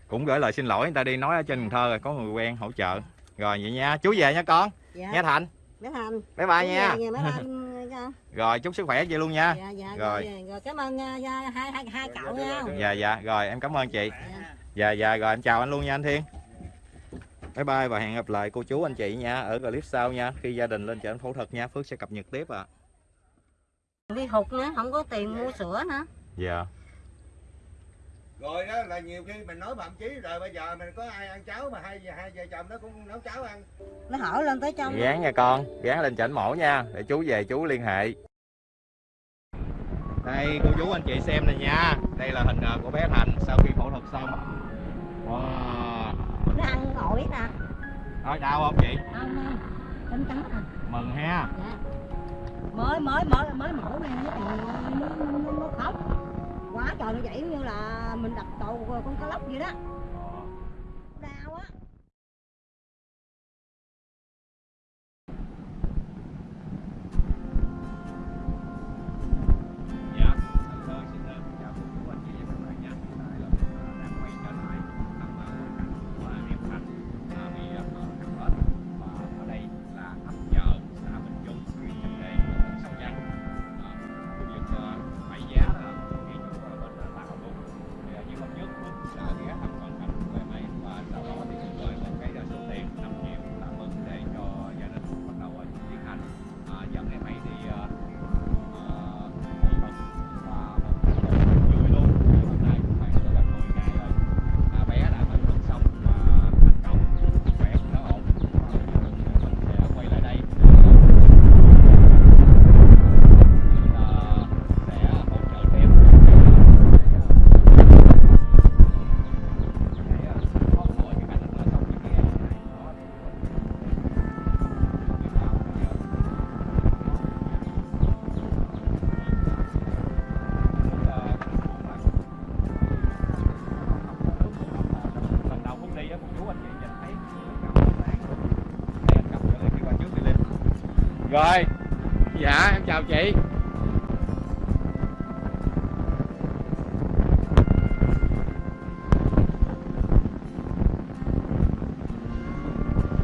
Cũng gửi lời xin lỗi người ta đi nói ở trên Cần Thơ rồi có người quen hỗ trợ. Rồi vậy nha. Chú về nha con. Dạ Nha Thành. bé Thành Bye bye nha. Dạ, bé nha. Rồi chúc sức khỏe chị luôn nha. dạ dạ Rồi. rồi rồi cảm ơn dạ, hai hai hai cậu nha Dạ dạ. Rồi em cảm ơn chị. Dạ. Dạ dạ rồi em chào anh luôn nha anh Thiên. Bye bye và hẹn gặp lại cô chú anh chị nha ở clip sau nha. Khi gia đình lên chợ phẫu thuật nha, Phước sẽ cập nhật tiếp ạ. đi hụt nữa không có tiền mua sữa nữa Dạ. Rồi đó là nhiều khi mình nói phạm chí rồi bây giờ mình có ai ăn cháo mà hai hai vợ chồng nó cũng nấu cháo ăn nó hỏi lên tới trong Gán nha con, gán lên chảnh mổ nha, để chú về chú liên hệ. Đây cô chú anh chị xem này nha. Đây là hình ờ, của bé Thành sau khi phẫu thuật xong. Wow. nó ăn ổi nè Thôi đau không chị? không không à Mừng ha. dạ mới mới mới mới mổ này nó, nó, nó khóc quá trời nó vậy như là mình đập đầu con cá lóc vậy đó. Chào chị?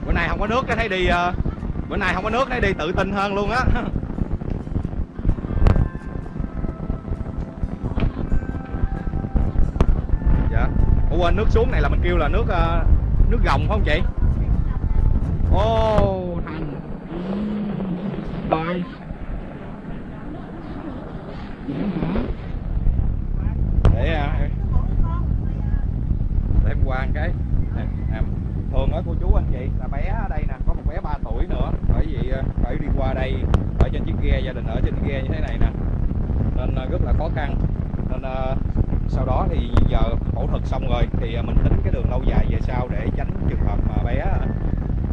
Bữa nay không có nước cái thấy đi ờ, bữa nay không có nước thấy đi tự tin hơn luôn á. Dạ. Ủa, quên nước xuống này là mình kêu là nước ờ, nước gồng phải không chị? Ô. oh rồi để à, để qua cái. À, thường ở cô chú anh chị là bé ở đây nè có một bé 3 tuổi nữa. Bởi vì à, phải đi qua đây ở trên chiếc ghe gia đình ở trên ghe như thế này nè. Nên à, rất là khó khăn. Nên à, sau đó thì giờ phẫu thuật xong rồi thì à, mình tính cái đường lâu dài về sau để tránh trường hợp mà bé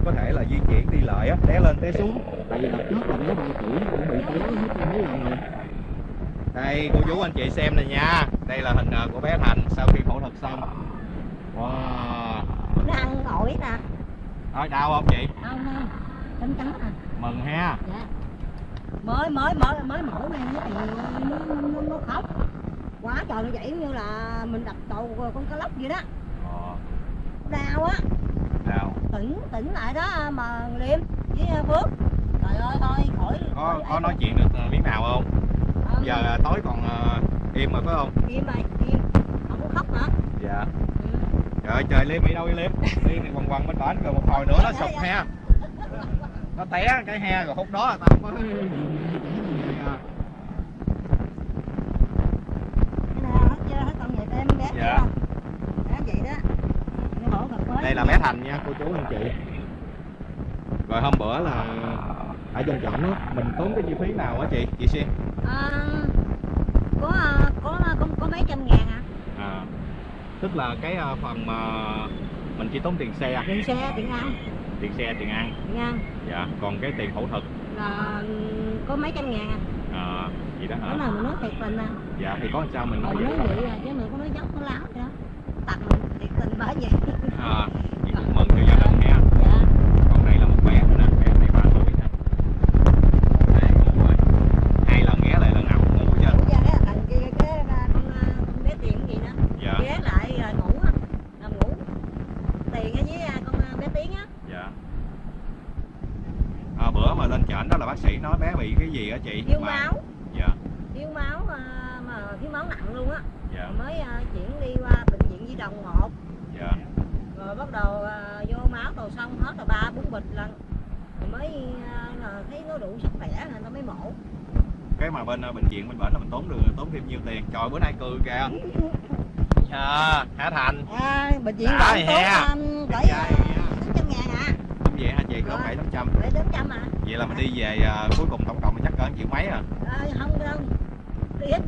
có thể là di chuyển đi lại té lên té xuống. Tại vì đợt trước là bé 3 tuổi cũng bị té hết mấy lần rồi đây cô chú anh chị xem này nha. Đây là hình ờ, của bé Thành sau khi phẫu thuật xong. Wow. Nó ăn ổi nè. Thôi đau không chị? không không? Trắng trắng à. Mừng ha. dạ. Mới mới mới mới mổ này nó nó, nó, nó khóc. Quá trời nó vậy như là mình đập đầu con cá lóc vậy đó. Ờ, đau á. Đau. tỉnh tỉnh lại đó mà liêm với phước. Trời ơi thôi khỏi Có khỏi có nói chuyện được miếng nào không? Giờ ờ, tối còn ờ, im rồi phải không? im mày im không có khóc hả Dạ. ừ. Trời ơi, trời Liêm bị đâu vậy Liêm? Liêm thì quằn quằn bên bển rồi một hồi nữa nó sụp he. Nó té cái he rồi khúc đó là tao mới Dạ. Đây là bé Thành nha cô chú anh chị. Rồi hôm bữa là ở trên chợ đó mình tốn cái chi phí nào á chị? Chị xem. à, có à, có có có mấy trăm ngàn à À, tức là cái ờ, phần mà mình chỉ tốn tiền xe, tiền xe tiền ăn. Tiền xe, tiền ăn. tiền ăn. Dạ, còn cái tiền phẫu thuật? Là có mấy trăm ngàn à à, gì đó hả? nào mình nói thiệt tình à. Dạ thì có sao mình nói mình vậy nói vậy à chứ mình có nói dốc có láo vậy đó tặng mình thiệt tình bởi vậy. À, chị cũng mừng cho gia đình ha. dạ Còn đây là một bé nữa nè, bé này 3 tuổi nè. Đây ngủ rồi. Hai lần ghé lại lần nào cũng ngủ hết trơn. Ngủ ra cái thằng kia cái à, con à, con bé tiền gì đó Dạ, ghé lại rồi ngủ á nằm ngủ tiền ở với à, con à, bé tiếng á dạ. À, bữa mà lên trển đó là bác sĩ nói bé bị cái gì á chị? thiếu Mà- máu Dạ, thiếu máu à, mà thiếu máu nặng luôn á dạ, mới à, chuyển đi qua bệnh viện Di Đồng 1 dạ. rồi bắt đầu à, vô máu đồ xong hết rồi ba bốn bịch lần rồi mới là thấy nó đủ sức khỏe nên tao mới mổ Cái mà bên ờ, bệnh viện bên bển là mình tốn được tốn thêm nhiêu tiền? Trời bữa nay cười kìa. À, Hả Thành. à, bệnh viện Đã thì he. tốn cỡ Dạ, dạ. tám trăm ngàn à Cũng vậy hả chị? Có bảy tám trăm. để đến trăm à Vậy là mình đi về à, cuối cùng tổng cộng chắc cỡ triệu mấy à? à, không đâu đi hết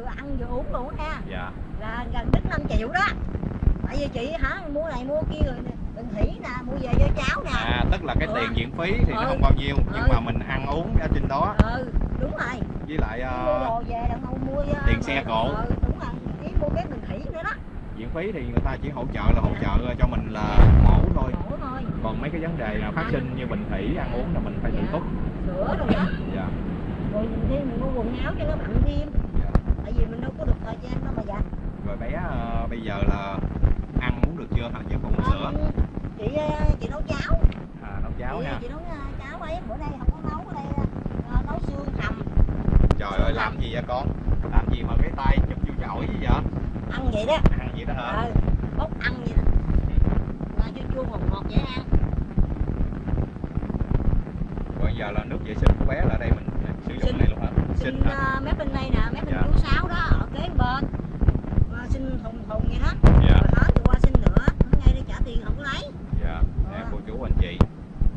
vừa ăn vừa uống luôn ha Dạ. là gần đến 5 triệu đó tại vì chị hả mua này mua kia rồi, Đường thủy nè, mua về cho cháu nè. à tức là cái Ừ. tiền viện phí thì nó Ừ. không bao nhiêu nhưng Ừ. mà mình ăn uống ở trên đó Ừ, đúng rồi. với lại mua ờ, đồ về đặng ông mua ờ, tiền xe cộ. Ừ, đúng rồi. Chỉ mua cái đường thủy nữa đó. viện phí thì người ta chỉ hỗ trợ là hỗ trợ cho mình là mổ thôi Khổ thôi. còn mấy cái vấn đề là phát sinh như bình thủy ăn uống là mình phải tự túc Sữa rồi đó. dạ Rồi mình mua quần áo cho nó bận thêm. Dạ. Tại vì mình đâu có được thời gian đâu mà giặt. rồi bé ờ, bây giờ là ăn uống được chưa? Hả chứ còn uống sữa. Chị ờ, chị nấu cháo. à nấu cháo chị, nha. chị nấu ờ, cháo ấy. Bữa nay không có nấu ở đây ờ, nấu xương hầm. Trời ơi làm gì vậy con? Làm gì mà cái tay chụp vô chổi gì vậy? Ăn vậy đó. Ăn gì đó hả? Ờ bốc ăn vậy đó. Là chua chua ngọt ngọt dễ ăn. Rồi giờ là nước vệ sinh của bé là đây mình sử dụng Sinh. này luôn hả? Xin ờ, mép bên đây nè mép bên Dạ. Sáu đó ở kế bên. Ờ, xin thùng thùng vậy đó. Dạ. Rồi hết thì qua xin nữa. Ngay đây trả tiền không có lấy. Dạ nè cô chú anh chị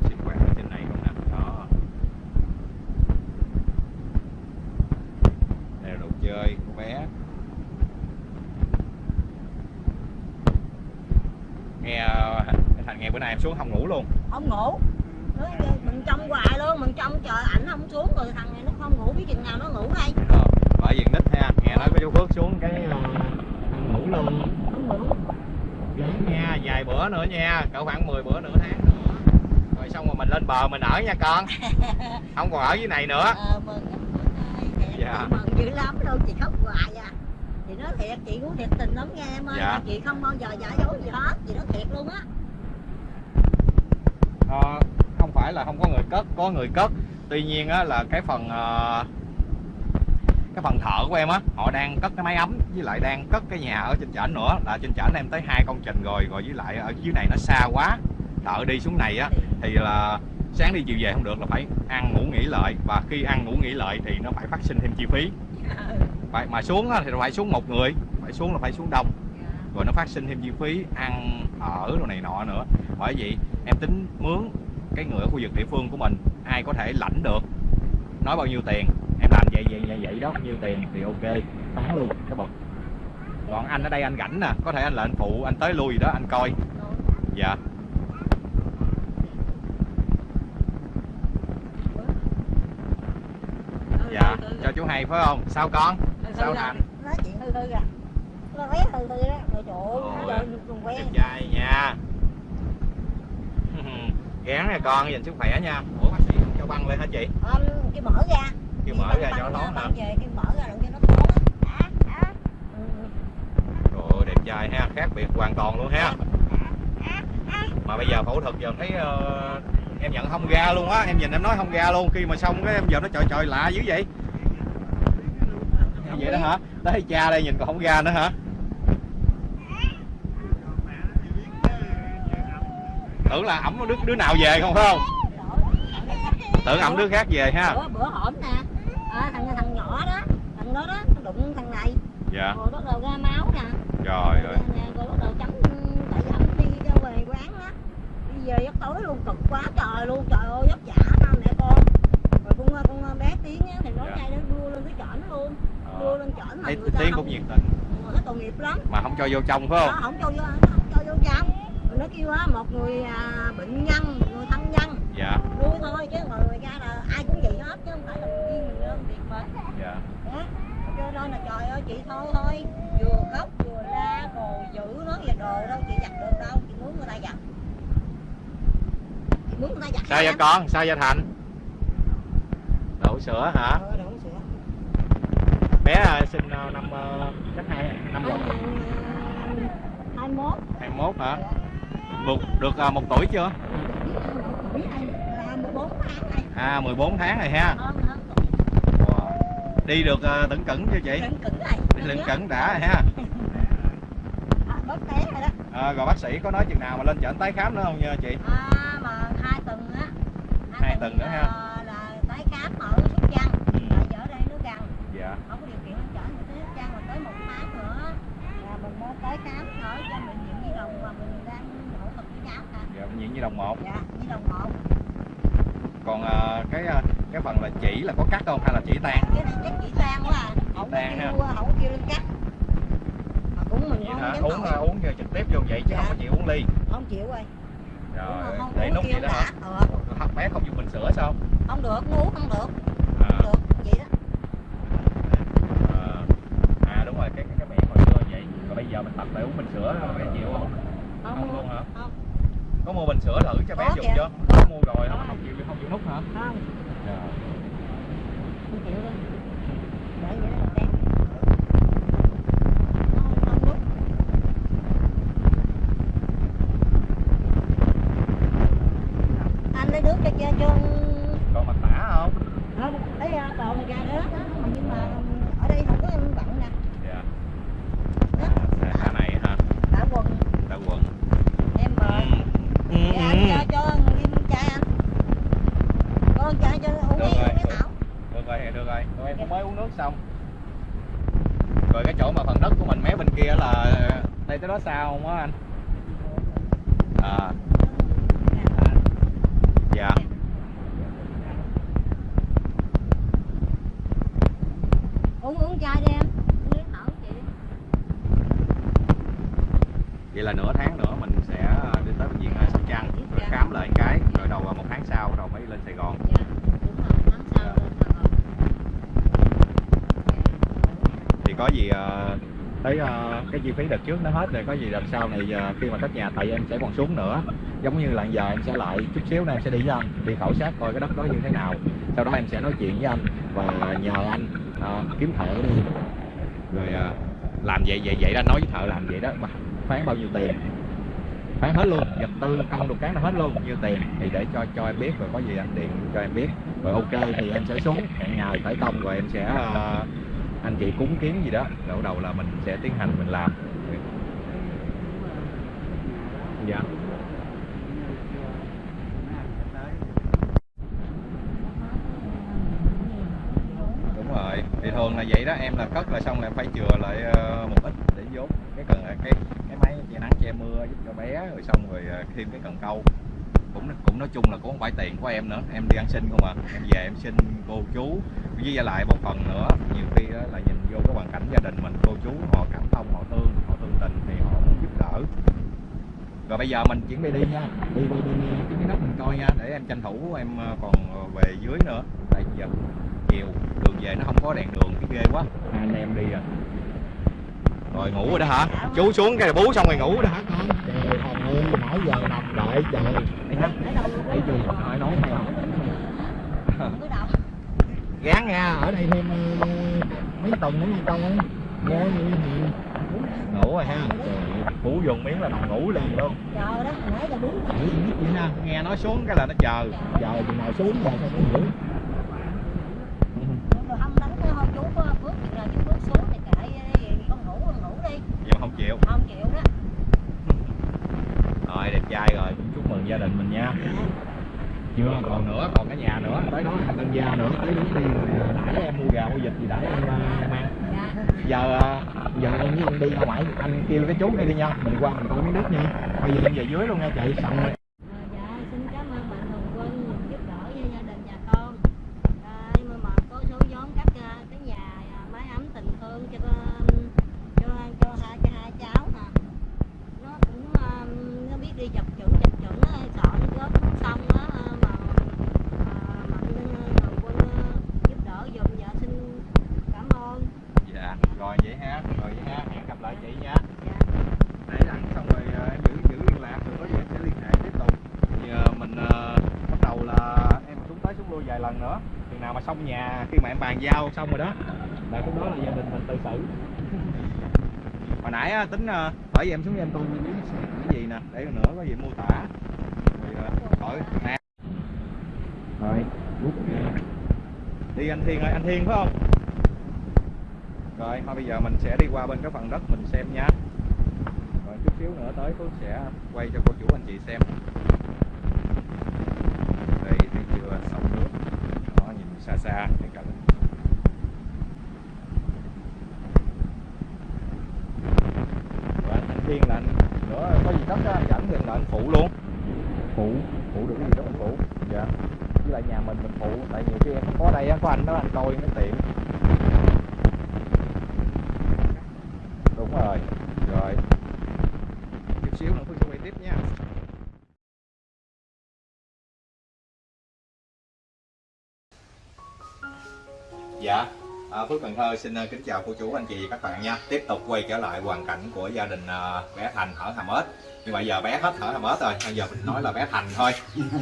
sinh hoạt ở trên này luôn nè. Đó. Đây là đồ chơi của bé. Nghe thành nghe bữa nay em xuống không ngủ luôn. Không ngủ nó, mình trông hoài luôn mình trông chờ ảnh không xuống rồi thằng này nó không ngủ biết chừng nào nó ngủ đây Ờ, bởi vì nít ha nghe nói có chú Phước xuống cái ờ, ngủ luôn không ngủ Đúng nha vài bữa nữa nha cỡ khoảng 10 bữa nửa tháng nữa rồi xong rồi mình lên bờ mình ở nha con. Không còn ở dưới này nữa. Ờ mừng Dạ. mừng dữ lắm luôn chị khóc hoài à. Chị nói thiệt chị cũng thiệt tình lắm nghe em ơi. Dạ. chị không bao giờ giả dối gì hết chị nói thiệt luôn á. Ờ, không phải là không có người cất có người cất. Tuy nhiên á, là cái phần ờ, cái phần thợ của em á họ đang cất cái máy ấm với lại đang cất cái nhà ở trên trển nữa. Là trên trển em tới hai công trình rồi rồi với lại ở dưới này nó xa quá. Thợ đi xuống này á thì là sáng đi chiều về không được là phải ăn ngủ nghỉ lợi và khi ăn ngủ nghỉ lợi thì nó phải phát sinh thêm chi phí. Phải mà xuống thì phải xuống một người phải xuống là phải xuống đông. Rồi nó phát sinh thêm chi phí ăn ở đồ này nọ nữa. Bởi vậy em tính mướn cái người ở khu vực địa phương của mình ai có thể lãnh được. Nói bao nhiêu tiền em làm vậy vậy vậy vậy đó. Bao nhiêu tiền thì ok bán luôn cái bậc. Còn anh ở đây anh rảnh nè có thể anh là anh phụ anh tới lui gì đó anh coi. Dạ dạ cho chú hay phải không? Sao con? Sao thành nói chuyện hư hư à nó vé hư hư đó. Rồi trời ơi quen trai nha. Gán nha con dành sức khỏe nha. Ủa bác sĩ không cho băng lên hả chị? Ờ, cái mở ra. Kêu mở ra cho nó hả? về cái mở ra đừng cho nó thoáng á. Trời ơi, đẹp trai ha, khác biệt hoàn toàn luôn ha. Mà bây giờ phẫu thuật giờ thấy ờ, em nhận không ra luôn á, em nhìn em nói không ra luôn. Khi mà xong cái em giờ nó trời trời lạ dữ vậy. Vậy đó hả? Tới cha đây nhìn còn không ra nữa hả? Tưởng là ẩm đứa, đứa nào về không phải không? Tưởng ẩm đứa khác về ha. bữa bữa hổm nè à, thằng thằng nhỏ đó thằng đó đó nó đụng thằng này Dạ. rồi bắt đầu ra máu nè Trời ơi. Nè, rồi bắt đầu chấm tại vì anh đi ra về quán á đi về giấc tối luôn cực quá trời luôn trời ơi vất vả ba mẹ con rồi con con bé tiếng á thì nói Dạ. ngay nó đua lên cái chởn luôn Ờ, lên chởn mà Thấy tiếng cũng nhiệt tình nó tội nghiệp lắm mà không cho vô trong phải không? không cho vô không cho vô trong rồi nó kêu á một người à, bệnh nhân một người thân nhân Dạ. nuôi thôi chứ mà người ra là ai cũng vậy hết chứ không phải là riêng mình lên việc mình Dạ. đó cho nên là trời ơi chị thôi thôi vừa khóc vừa la rồi giữ nó về đồ đâu chị giặt được đâu chị muốn người ta giặt chị muốn người ta giặt Sao vậy con? Sao vậy Thành? Đổ sữa hả? ờ đổ bé sinh năm chắc hai năm một hai mốt. 21 hả? Được được à, một tuổi chưa? Là 14 tháng này à 14 tháng rồi ha Wow. đi được à, tửng cẩn chưa chị? Đi lưng cẩn đã rồi ha. À, rồi rồi bác sĩ có nói chừng nào mà lên chợ tái khám nữa không nha chị? À, mà hai tuần á. Hai tuần nữa ha. ờ, là tái khám ở Sóc Trăng Ừ. tại vì ở đây nó gần dạ không có điều kiện lên chở mình tới Sóc Trăng mà tới một tháng nữa là mình mới tới khám ở cho bệnh viện Nhi đồng mà mình đang phẫu thuật với cháu nè dạ viện nhi đồng một. Dạ đồng một. Còn à, cái à, cái phần là chỉ là có cắt không hay là chỉ tan? Cái này chắc chỉ tan quá à. Không tan ha. không có kêu lên cắt. Mà cũng mình không hả? dám uống à, uống trực tiếp vô vậy chứ Dạ. không có chịu uống ly. Không chịu rồi. Rồi để uống nút vậy đó hả. Ừ, bé không dùng bình sữa sao? Không được uống không được à, không được vậy đó à, à đúng rồi cái cái, cái miệng hồi xưa vậy còn bây giờ mình tập phải uống bình sữa bé chịu không không, không luôn hả không có mua bình sữa thử cho bé Có dùng kìa. chưa có mua rồi không không chịu không chịu nút hả không Dạ. không chịu đâu để vậy đó đen không không đúng anh lấy nước cho cho cho còn mặt tả không không lấy à, còn ra đó đó nhưng mà ở đây không có em bận nè dạ đó à, tả này hả đã quần tả quần em mời ừ. Dạ, anh cho cho Liêm trai anh con trai cho uống Được đi rồi. uống cái thảo được rồi được rồi tụi em cũng mới uống nước xong rồi cái chỗ mà phần đất của mình mé bên kia là đây tới đó sao không á anh à dạ uống uống chai đi em uống nước thảo chị vậy là nửa tháng nữa mình sẽ à, đi tới bệnh viện à, Sóc Trăng rồi khám lại một cái rồi đầu à, một tháng sau rồi mới lên Sài Gòn dạ đúng rồi tháng sau lên Sài Gòn thì có gì ờ, tới ờ, cái chi phí đợt trước nó hết rồi có gì đợt sau này giờ khi mà cất nhà tại em sẽ còn xuống nữa. Giống như là giờ em sẽ lại chút xíu nữa em sẽ đi với anh đi khảo sát coi cái đất đó như thế nào. Sau đó em sẽ nói chuyện với anh và nhờ anh à, kiếm thợ đi. Rồi à, làm vậy vậy vậy đó nói với thợ làm vậy đó mà phán bao nhiêu tiền? Phán hết luôn vật tư công được cán là hết luôn nhiêu tiền? Thì để cho cho em biết rồi có gì anh điện cho em biết. Rồi ok thì em sẽ xuống hẹn ngày khởi công rồi em sẽ ờ, anh chị cúng kiến gì đó, đầu đầu là mình sẽ tiến hành, mình làm. Dạ. Đúng rồi, thì thường là vậy đó, em là cất là xong là em phải chừa lại ờ, một ít để vốn. Cái cần cái cái máy che nắng, che mưa giúp cho bé, rồi xong rồi ờ, thêm cái cần câu. Cũng cũng nói chung là cũng không phải tiền của em nữa, em đi ăn xin không à. Em về em xin cô chú với lại một phần nữa. Nhiều khi đó là nhìn vô cái hoàn cảnh gia đình mình cô chú họ cảm thông họ thương họ thương tình thì họ muốn giúp đỡ. Rồi bây giờ mình chuyển đi đi nha. Đi đi đi, đi. Cái miếng đất mình coi nha để em tranh thủ em ờ, còn về dưới nữa. Tại giờ chiều đường về nó không có đèn đường cái ghê quá. Hai anh em đi rồi rồi ngủ rồi đó hả? Chú xuống cái bú xong rồi ngủ rồi đó hả con? Trời ơi nãy giờ nằm đợi trời. Đây ha. Thấy gì nói đầu gán nha ở đây thêm ờ, mấy tuần nữa con ơi nghe như thì ngủ rồi ha. Cú dùng miếng là nằm ngủ liền luôn. Chờ đó nãy giờ đúng. Ngủ vậy nghe nói xuống cái là nó chờ. Chờ chừng nào xuống ngủ. Rồi đi, con ngủ con ngủ đi. Giờ không chịu. Không chịu đó. Rồi đẹp trai rồi. Chúc mừng gia đình mình nha chưa còn nữa còn cái nhà nữa. Tới đó anh tân gia nữa tới đúng tiền. Rồi đãi em mua gà mua vịt gì đãi em ờ, em ăn giờ à, giờ em với anh đi ra ngoài anh kêu cái chú đây đi nha. Mình qua mình coi miếng đất nha. Bây giờ em về dưới luôn nha chị. Xong rồi. Đi dọc xin cảm ơn bạn Hồng Quân giúp đỡ cho gia đình nhà con à, nhưng mà, mà có số vốn cắt à, cái nhà à, mái ấm tình thương cho con- cho cho hai cho hai cháu nè nó cũng à, nó biết đi chập chững chập chững á, chọn góp cũng xong á à, mà à, mạnh Hồng Quân à, giúp đỡ giùm dạ xin cảm ơn dạ rồi vậy ha rồi vậy ha hẹn gặp lại chị nha dạ để đặng xong rồi ờ, em giữ giữ liên lạc rồi có gì em sẽ liên hệ tiếp tục thì ờ, mình ờ, bắt đầu là em xuống tới xuống lui vài lần nữa. Chừng nào mà xong nhà khi mà em bàn giao xong rồi đó. Là lúc đó là gia đình mình tự xử. Hồi nãy á, tính ờ, bởi vì em xuống em tôi biết cái gì nè để nữa có gì mô tả. Rồi ờ, hỏi nè rồi. Rút ra. đi anh Thiên ơi anh Thiên phải không? Rồi thôi bây giờ mình sẽ đi qua bên cái phần đất mình xem nha. Rồi chút xíu nữa tới Phước sẽ quay cho cô chú anh chị xem đây thấy chưa sông nước đó nhìn xa xa cái cảnh và anh Thiên là anh nữa có gì đất á, anh dẫn thì là anh phụ luôn phụ phụ được cái gì đó anh phụ dạ với lại nhà mình mình phụ tại nhiều khi em không có đây á có anh đó anh coi nó tiện đúng rồi rồi chút xíu nữa Phương sẽ quay tiếp nha Dạ, à, Phước Cần Thơ xin uh, kính chào cô chú anh chị và các bạn nha. Tiếp tục quay trở lại hoàn cảnh của gia đình uh, bé Thành ở Hàm Ếch. Nhưng mà giờ bé hết ở Hàm Ếch rồi, bây giờ mình nói là bé Thành thôi.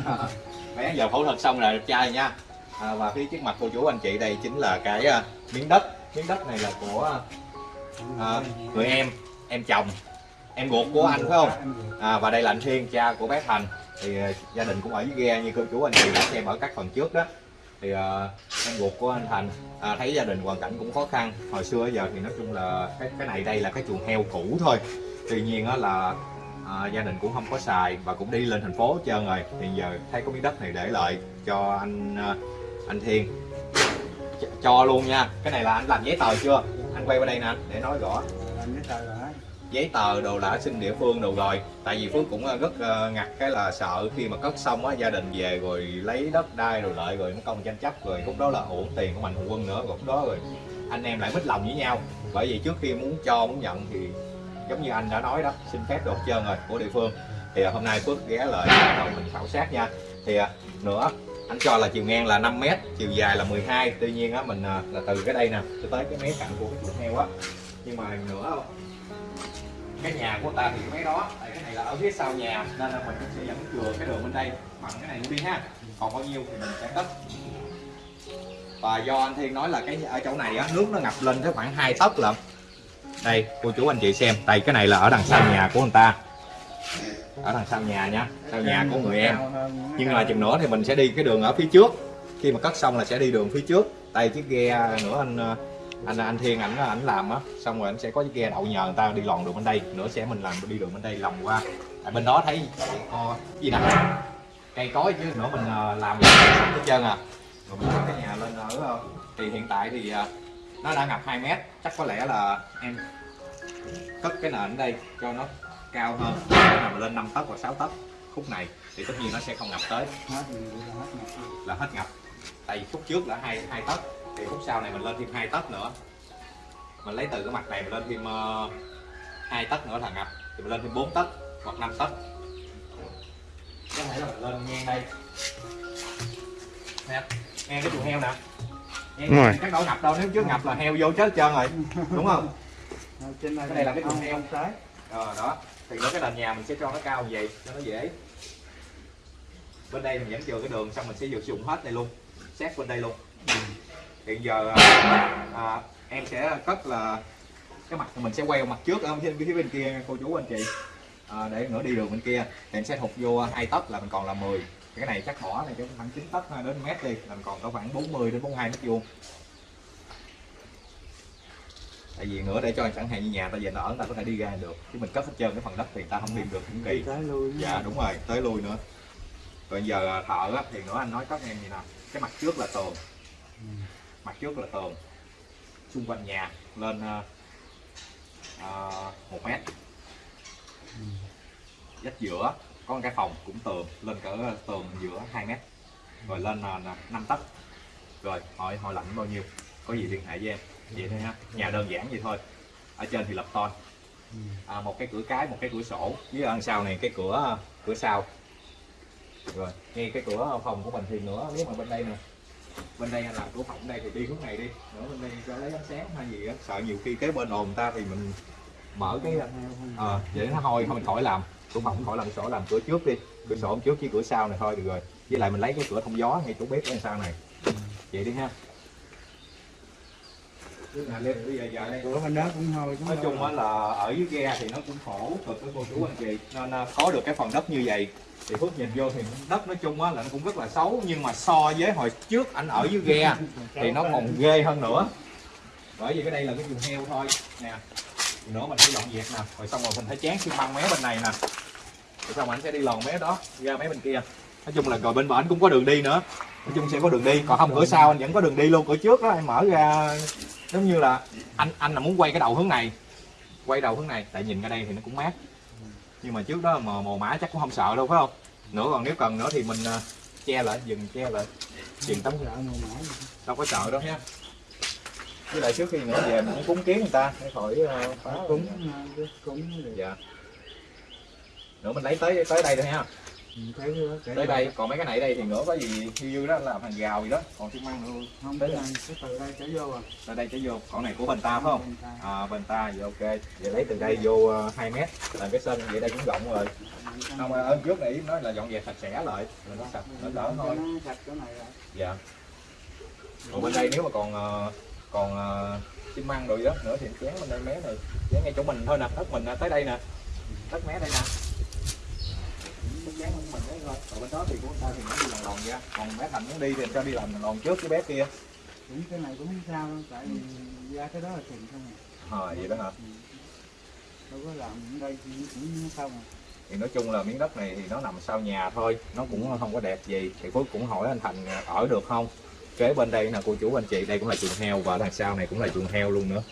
À, bé giờ phẫu thuật xong rồi đẹp trai nha. À, và phía trước mặt cô chú anh chị đây chính là cái uh, miếng đất. Miếng đất này là của uh, người em, em chồng, em ruột của anh phải không? À, và đây là anh Thiên, cha của bé Thành. Thì gia đình cũng ở dưới ghe như cô chú anh chị đã xem ở các phần trước đó thì uh, em ruột của anh Thành à, thấy gia đình hoàn cảnh cũng khó khăn. Hồi xưa giờ thì nói chung là cái cái này đây là cái chuồng heo cũ thôi. Tuy nhiên á là à, gia đình cũng không có xài và cũng đi lên thành phố hết trơn rồi. Thì giờ thấy có miếng đất này để lại cho anh ờ, anh Thiên. Ch cho luôn nha. Cái này là anh làm giấy tờ chưa? Anh quay qua đây nè để nói rõ. Làm giấy tờ rồi giấy tờ đồ đã xin địa phương đồ rồi. Tại vì phước cũng ờ, rất ờ, ngặt cái là sợ khi mà cất xong á, gia đình về rồi lấy đất đai rồi lợi rồi nó công tranh chấp rồi, lúc đó là uổng tiền của mạnh thường quân nữa, rồi lúc đó rồi anh em lại mít lòng với nhau. Bởi vì trước khi muốn cho, muốn nhận thì giống như anh đã nói đó, xin phép đột trơn rồi, của địa phương. Thì ờ, hôm nay phước ghé lại đầu mình khảo sát nha. Thì nữa, anh cho là chiều ngang là 5 mét, chiều dài là 12 tuy nhiên á, mình là từ cái đây nè, cho tới cái mé cạnh của cái chuồng heo á. Nhưng mà nữa cái nhà của ta thì mấy đó, tại cái này là ở phía sau nhà, nên là mình cũng sẽ dẫn chừa cái đường bên đây, bằng cái này luôn đi ha. Còn bao nhiêu thì mình sẽ cất. Và do anh Thiên nói là cái, ở chỗ này á, nước nó ngập lên tới khoảng 2 tấc lận. Đây, cô chú anh chị xem, đây, cái này là ở đằng sau nhà của người ta. Ở đằng sau nhà nhá sau nhà của người em. Nhưng mà chừng nữa thì mình sẽ đi cái đường ở phía trước. Khi mà cất xong là sẽ đi đường phía trước. Đây chiếc ghe nữa anh ờ, anh anh Thiên ảnh ảnh làm á xong rồi anh sẽ có cái ghe đậu nhờ người ta đi lòn đường bên đây. Nữa sẽ mình làm đi đường bên đây lòng qua. Tại bên đó thấy o gì nè? Cây cối chứ nữa mình ờ, làm hết trơn à. Rồi mình cái nhà lên ở ờ, thì hiện tại thì ờ, nó đã ngập 2 mét. Chắc có lẽ là em cất cái nền ở đây cho nó cao hơn. Nằm lên 5 tấc hoặc 6 tấc khúc này thì tất nhiên nó sẽ không ngập tới. Là hết ngập. Tại vì khúc trước là hai hai tấc thì khúc sau này mình lên thêm hai tấc nữa. Mình lấy từ cái mặt này mình lên thêm uh, hai tấc nữa là ngập. Thì mình lên thêm 4 tấc hoặc 5 tấc. Có thể là mình lên ngang đây. Nè ngang cái chuồng heo nè. Đúng rồi. ngang các đâu ngập đâu nếu trước ngập là heo vô chết hết trơn rồi. Đúng không? Ở trên đây Cái này là cái chuồng heo. trái. Ờ đó. Thì nữa cái nền nhà mình sẽ cho nó cao như vậy cho nó dễ. Bên đây mình vẫn chừa cái đường xong mình sẽ sử dụng hết đây luôn. Xét bên đây luôn hiện giờ à, à, em sẽ cất là cái mặt mình sẽ quay mặt trước ở bên phía bên kia cô chú anh chị. À, để nữa đi đường bên kia. Thì em sẽ thụt vô hai tấc là mình còn là 10 cái này chắc bỏ này cho khoảng 9 tấc ha, đến mét đi. Là mình còn có khoảng 40 đến 42 mét vuông. Tại vì nữa để cho chẳng hạn như nhà ta về nó ở ta có thể đi ra được. Chứ mình cất hết trơn cái phần đất thì ta không đi được cũng kỳ. Dạ đúng rồi tới lui nữa. Rồi giờ à, thợ á, thì nữa anh nói các em gì nào? Cái mặt trước là tường mặt trước là tường. Xung quanh nhà lên à, một mét. Dách giữa có một cái phòng cũng tường lên cỡ tường giữa 2 mét. Rồi lên à, là 5 tấc. Rồi hỏi hỏi lạnh bao nhiêu? Có gì liên hệ với em? Vậy thôi ha. Nhà đơn giản vậy thôi. Ở trên thì lập ton à, một cái cửa cái một cái cửa sổ. Với ăn đằng sau này cái cửa ờ, cửa sau. Rồi ngay cái cửa phòng của mình thì nữa nếu mà bên đây nè bên đây anh làm cửa phòng đây thì đi hướng này đi. Nữa bên đây cho lấy ánh sáng hay gì á. Sợ nhiều khi kế bên ồn ta thì mình mở cái ờ vậy nó hôi thôi mình khỏi làm. Cửa phòng khỏi làm sổ làm cửa trước đi. Cửa sổ trước với cửa sau này thôi được rồi. Với lại mình lấy cái cửa thông gió ngay chỗ bếp ở sau này. Vậy đi ha Cửa bên đó cũng thôi cũng nói chung á là ở dưới ghe thì nó cũng khổ cực với cô chú anh chị nên có được cái phần đất như vậy thì phước nhìn vô thì đất nói chung á là nó cũng rất là xấu nhưng mà so với hồi trước anh ở dưới ghe thì nó còn ghê hơn nữa. Bởi vì cái đây là cái chuồng heo thôi. Nè nữa mình sẽ dọn dẹp nè. Rồi xong rồi mình phải chán xi măng mé bên này nè. Rồi xong rồi anh sẽ đi lòn mé đó ra mé bên kia. Nói chung là rồi bên bển cũng có đường đi nữa nói chung sẽ có đường đi. Còn không cửa sau anh vẫn có đường đi luôn. Cửa trước đó anh mở ra giống như là anh anh là muốn quay cái đầu hướng này. Quay đầu hướng này tại nhìn ra đây thì nó cũng mát. Nhưng mà trước đó mà mồ mã chắc cũng không sợ đâu phải không? Nữa còn nếu cần nữa thì mình à, che lại dừng che lại. Truyền tấm đâu có sợ đâu nha. Với lại trước khi nữa về mình cũng cúng kiến người ta để khỏi uh, phá. Cúng ờ, cúng. Dạ. Nữa mình lấy tới tới đây thôi ha kể tới đây còn mấy cái này đây thì nữa có gì dư dư đó làm hàng rào gì đó. Còn xi măng luôn không cái này cái từ đây trở vô à. Tới đây trở vô. Còn này của bên ta phải không? À bên ta vậy ok. Vậy lấy từ đây vô ờ, 2 mét. Làm cái sân vậy đây cũng rộng rồi. Không ở trước này nói là dọn dẹp sạch sẽ lại. Là nó sạch nó đỡ thôi. Nó sạch chỗ này rồi. Dạ. Còn bên đây nếu mà còn ờ, còn ờ, xi măng rồi đó nữa thì chén bên đây mé này. Chén ngay chỗ mình thôi nè đất mình tới đây nè. Đất mé đây nè cái của mình đấy thôi còn bên đó thì của ta thì nó đi lòng lòng ra còn bé thành muốn đi thì cho đi làm lòng trước cái bé kia cũng cái này cũng sao đâu tại vì ra cái đó là tiền không à ờ vậy đó hả đâu có làm ở đây thì cũng xong à thì nói chung là miếng đất này thì nó nằm sau nhà thôi nó cũng không có đẹp gì. Thì Phước cũng hỏi anh Thành ở được không? Kế bên đây là cô chú anh chị đây cũng là chuồng heo và đằng sau này cũng là chuồng heo luôn nữa.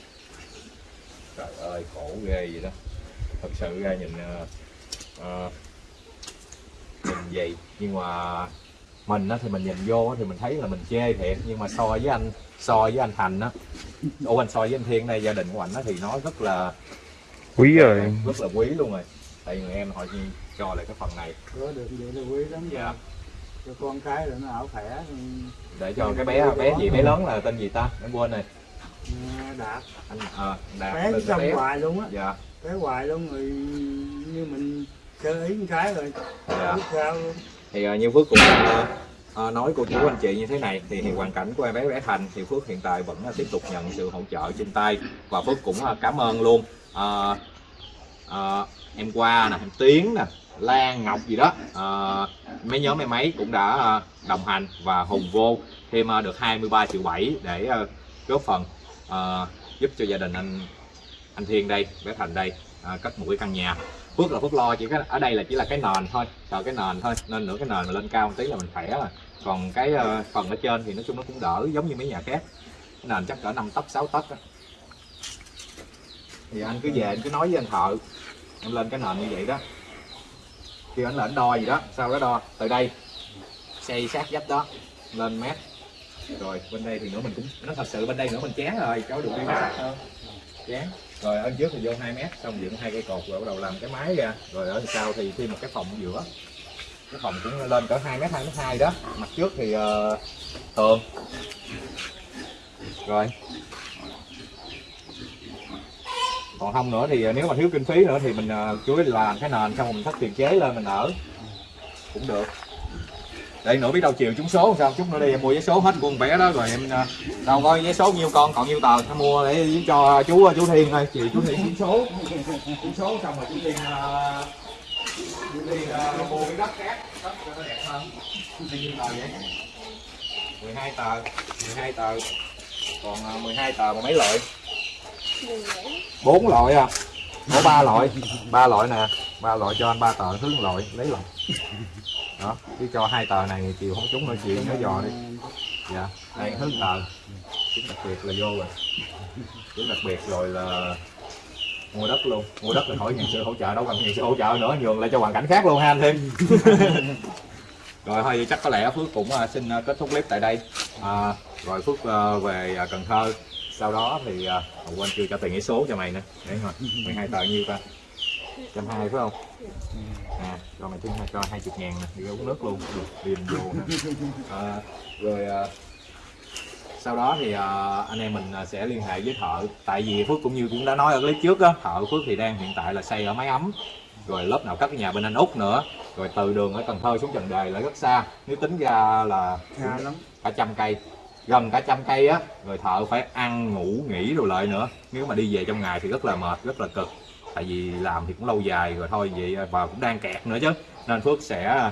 Trời ơi khổ ghê vậy đó. Thật sự ra nhìn uh, nhìn gì nhưng mà mình á, thì mình nhìn vô thì mình thấy là mình chê thiệt. Nhưng mà so với anh so với anh Thành á ủa anh so với anh Thiên đây gia đình của anh á, thì nó rất là quý rồi. rất là quý luôn rồi. Tại người em họ cho lại cái phần này. Có được vậy là quý lắm Dạ. rồi. Cho con cái rồi nó ở khỏe để cho cái bé bé gì bé lớn là tên gì ta? Em quên rồi. Nghe đạt. Anh à, đạt bé trong hoài luôn á. Dạ. Bé hoài luôn rồi. Như mình sơ ý cái rồi. Dạ. Biết sao luôn. Thì uh, như phước cũng uh, nói cô chú anh chị như thế này thì, thì hoàn cảnh của em bé bé thành thì phước hiện tại vẫn uh, tiếp tục nhận sự hỗ trợ trên tay và phước cũng uh, cảm ơn luôn. Uh, uh, em qua nè em tiến nè lan ngọc gì đó uh, mấy nhóm em ấy cũng đã uh, đồng hành và hùng vô thêm uh, được 23 triệu 7 để uh, góp phần uh, giúp cho gia đình anh anh Thiên đây bé Thành đây uh, cất một cái căn nhà Phước là Phước lo chỉ cái ở đây là chỉ là cái nền thôi sợ cái nền thôi nên nữa cái nền mà lên cao một tí là mình khỏe rồi. Còn cái ờ, phần ở trên thì nói chung nó cũng đỡ giống như mấy nhà khác. Cái nền chắc cỡ 5 tấc 6 tấc á. thì anh cứ về anh cứ nói với anh thợ em lên cái nền như vậy đó. Khi anh là anh đo gì đó sau đó đo từ đây xây sát vách đó lên mét rồi bên đây thì nữa mình cũng nó thật sự bên đây nữa mình chán rồi cháu được đi sạch hơn chán rồi ở trước thì vô 2 mét xong dựng hai cây cột rồi bắt đầu làm cái mái ra. Rồi ở sau thì thêm một cái phòng ở giữa. Cái phòng cũng lên cỡ 2 mét 2 mét 2 đó. Mặt trước thì ờ, uh, tường rồi. Còn không nữa thì ờ, nếu mà thiếu kinh phí nữa thì mình uh, chú ý làm cái nền xong mình thắt tiền chế lên mình ở. Cũng được đây nữa biết đâu chiều trúng số sao? Chút nữa đi em mua vé số hết của con bé đó rồi em à, đâu coi vé số nhiêu con còn nhiêu tờ em mua để cho chú chú Thiên thôi chiều chú Thiên trúng số. Trúng số xong rồi chú Thiên uh, chú Thiên uh, mua cái đất khác đất cho nó đẹp hơn. Nhiêu tờ vậy? 12 tờ 12 tờ. Còn uh, 12 tờ mà mấy loại? Bốn loại à? Có ba loại. Ba loại nè ba loại cho anh ba tờ thứ loại lấy loại đó cứ cho hai tờ này thì chiều không trúng nữa chuyện nhớ dò đi. Dạ đây thứ tờ. Chứng đặc biệt là vô rồi. Chứng đặc biệt rồi là mua đất luôn. Mua đất thì hỏi nhà sư hỗ trợ đâu cần nhà sư hỗ trợ nữa nhường lại cho hoàn cảnh khác luôn ha anh thêm rồi thôi chắc có lẽ phước cũng à, xin à, kết thúc clip tại đây. À, rồi phước à, về cần thơ. Sau đó thì à, quên chưa cho tiền cái số cho mày nữa. Để rồi 12 tờ nhiêu ta? Trăm hai phải không? À cho mày thêm hai cho hai chục ngàn nè đi uống nước luôn được điền vô nè. À, rồi à, sau đó thì à, anh em mình à, sẽ liên hệ với thợ. Tại vì phước cũng như cũng đã nói ở clip trước á thợ phước thì đang hiện tại là xây ở máy ấm rồi lớp nào cái nhà bên anh út nữa rồi từ đường ở cần thơ xuống trần đề là rất xa. Nếu tính ra là lắm. cả trăm cây gần cả trăm cây á rồi thợ phải ăn ngủ nghỉ rồi lại nữa. Nếu mà đi về trong ngày thì rất là mệt rất là cực tại vì làm thì cũng lâu dài rồi thôi vậy à, và cũng đang kẹt nữa chứ. Nên phước sẽ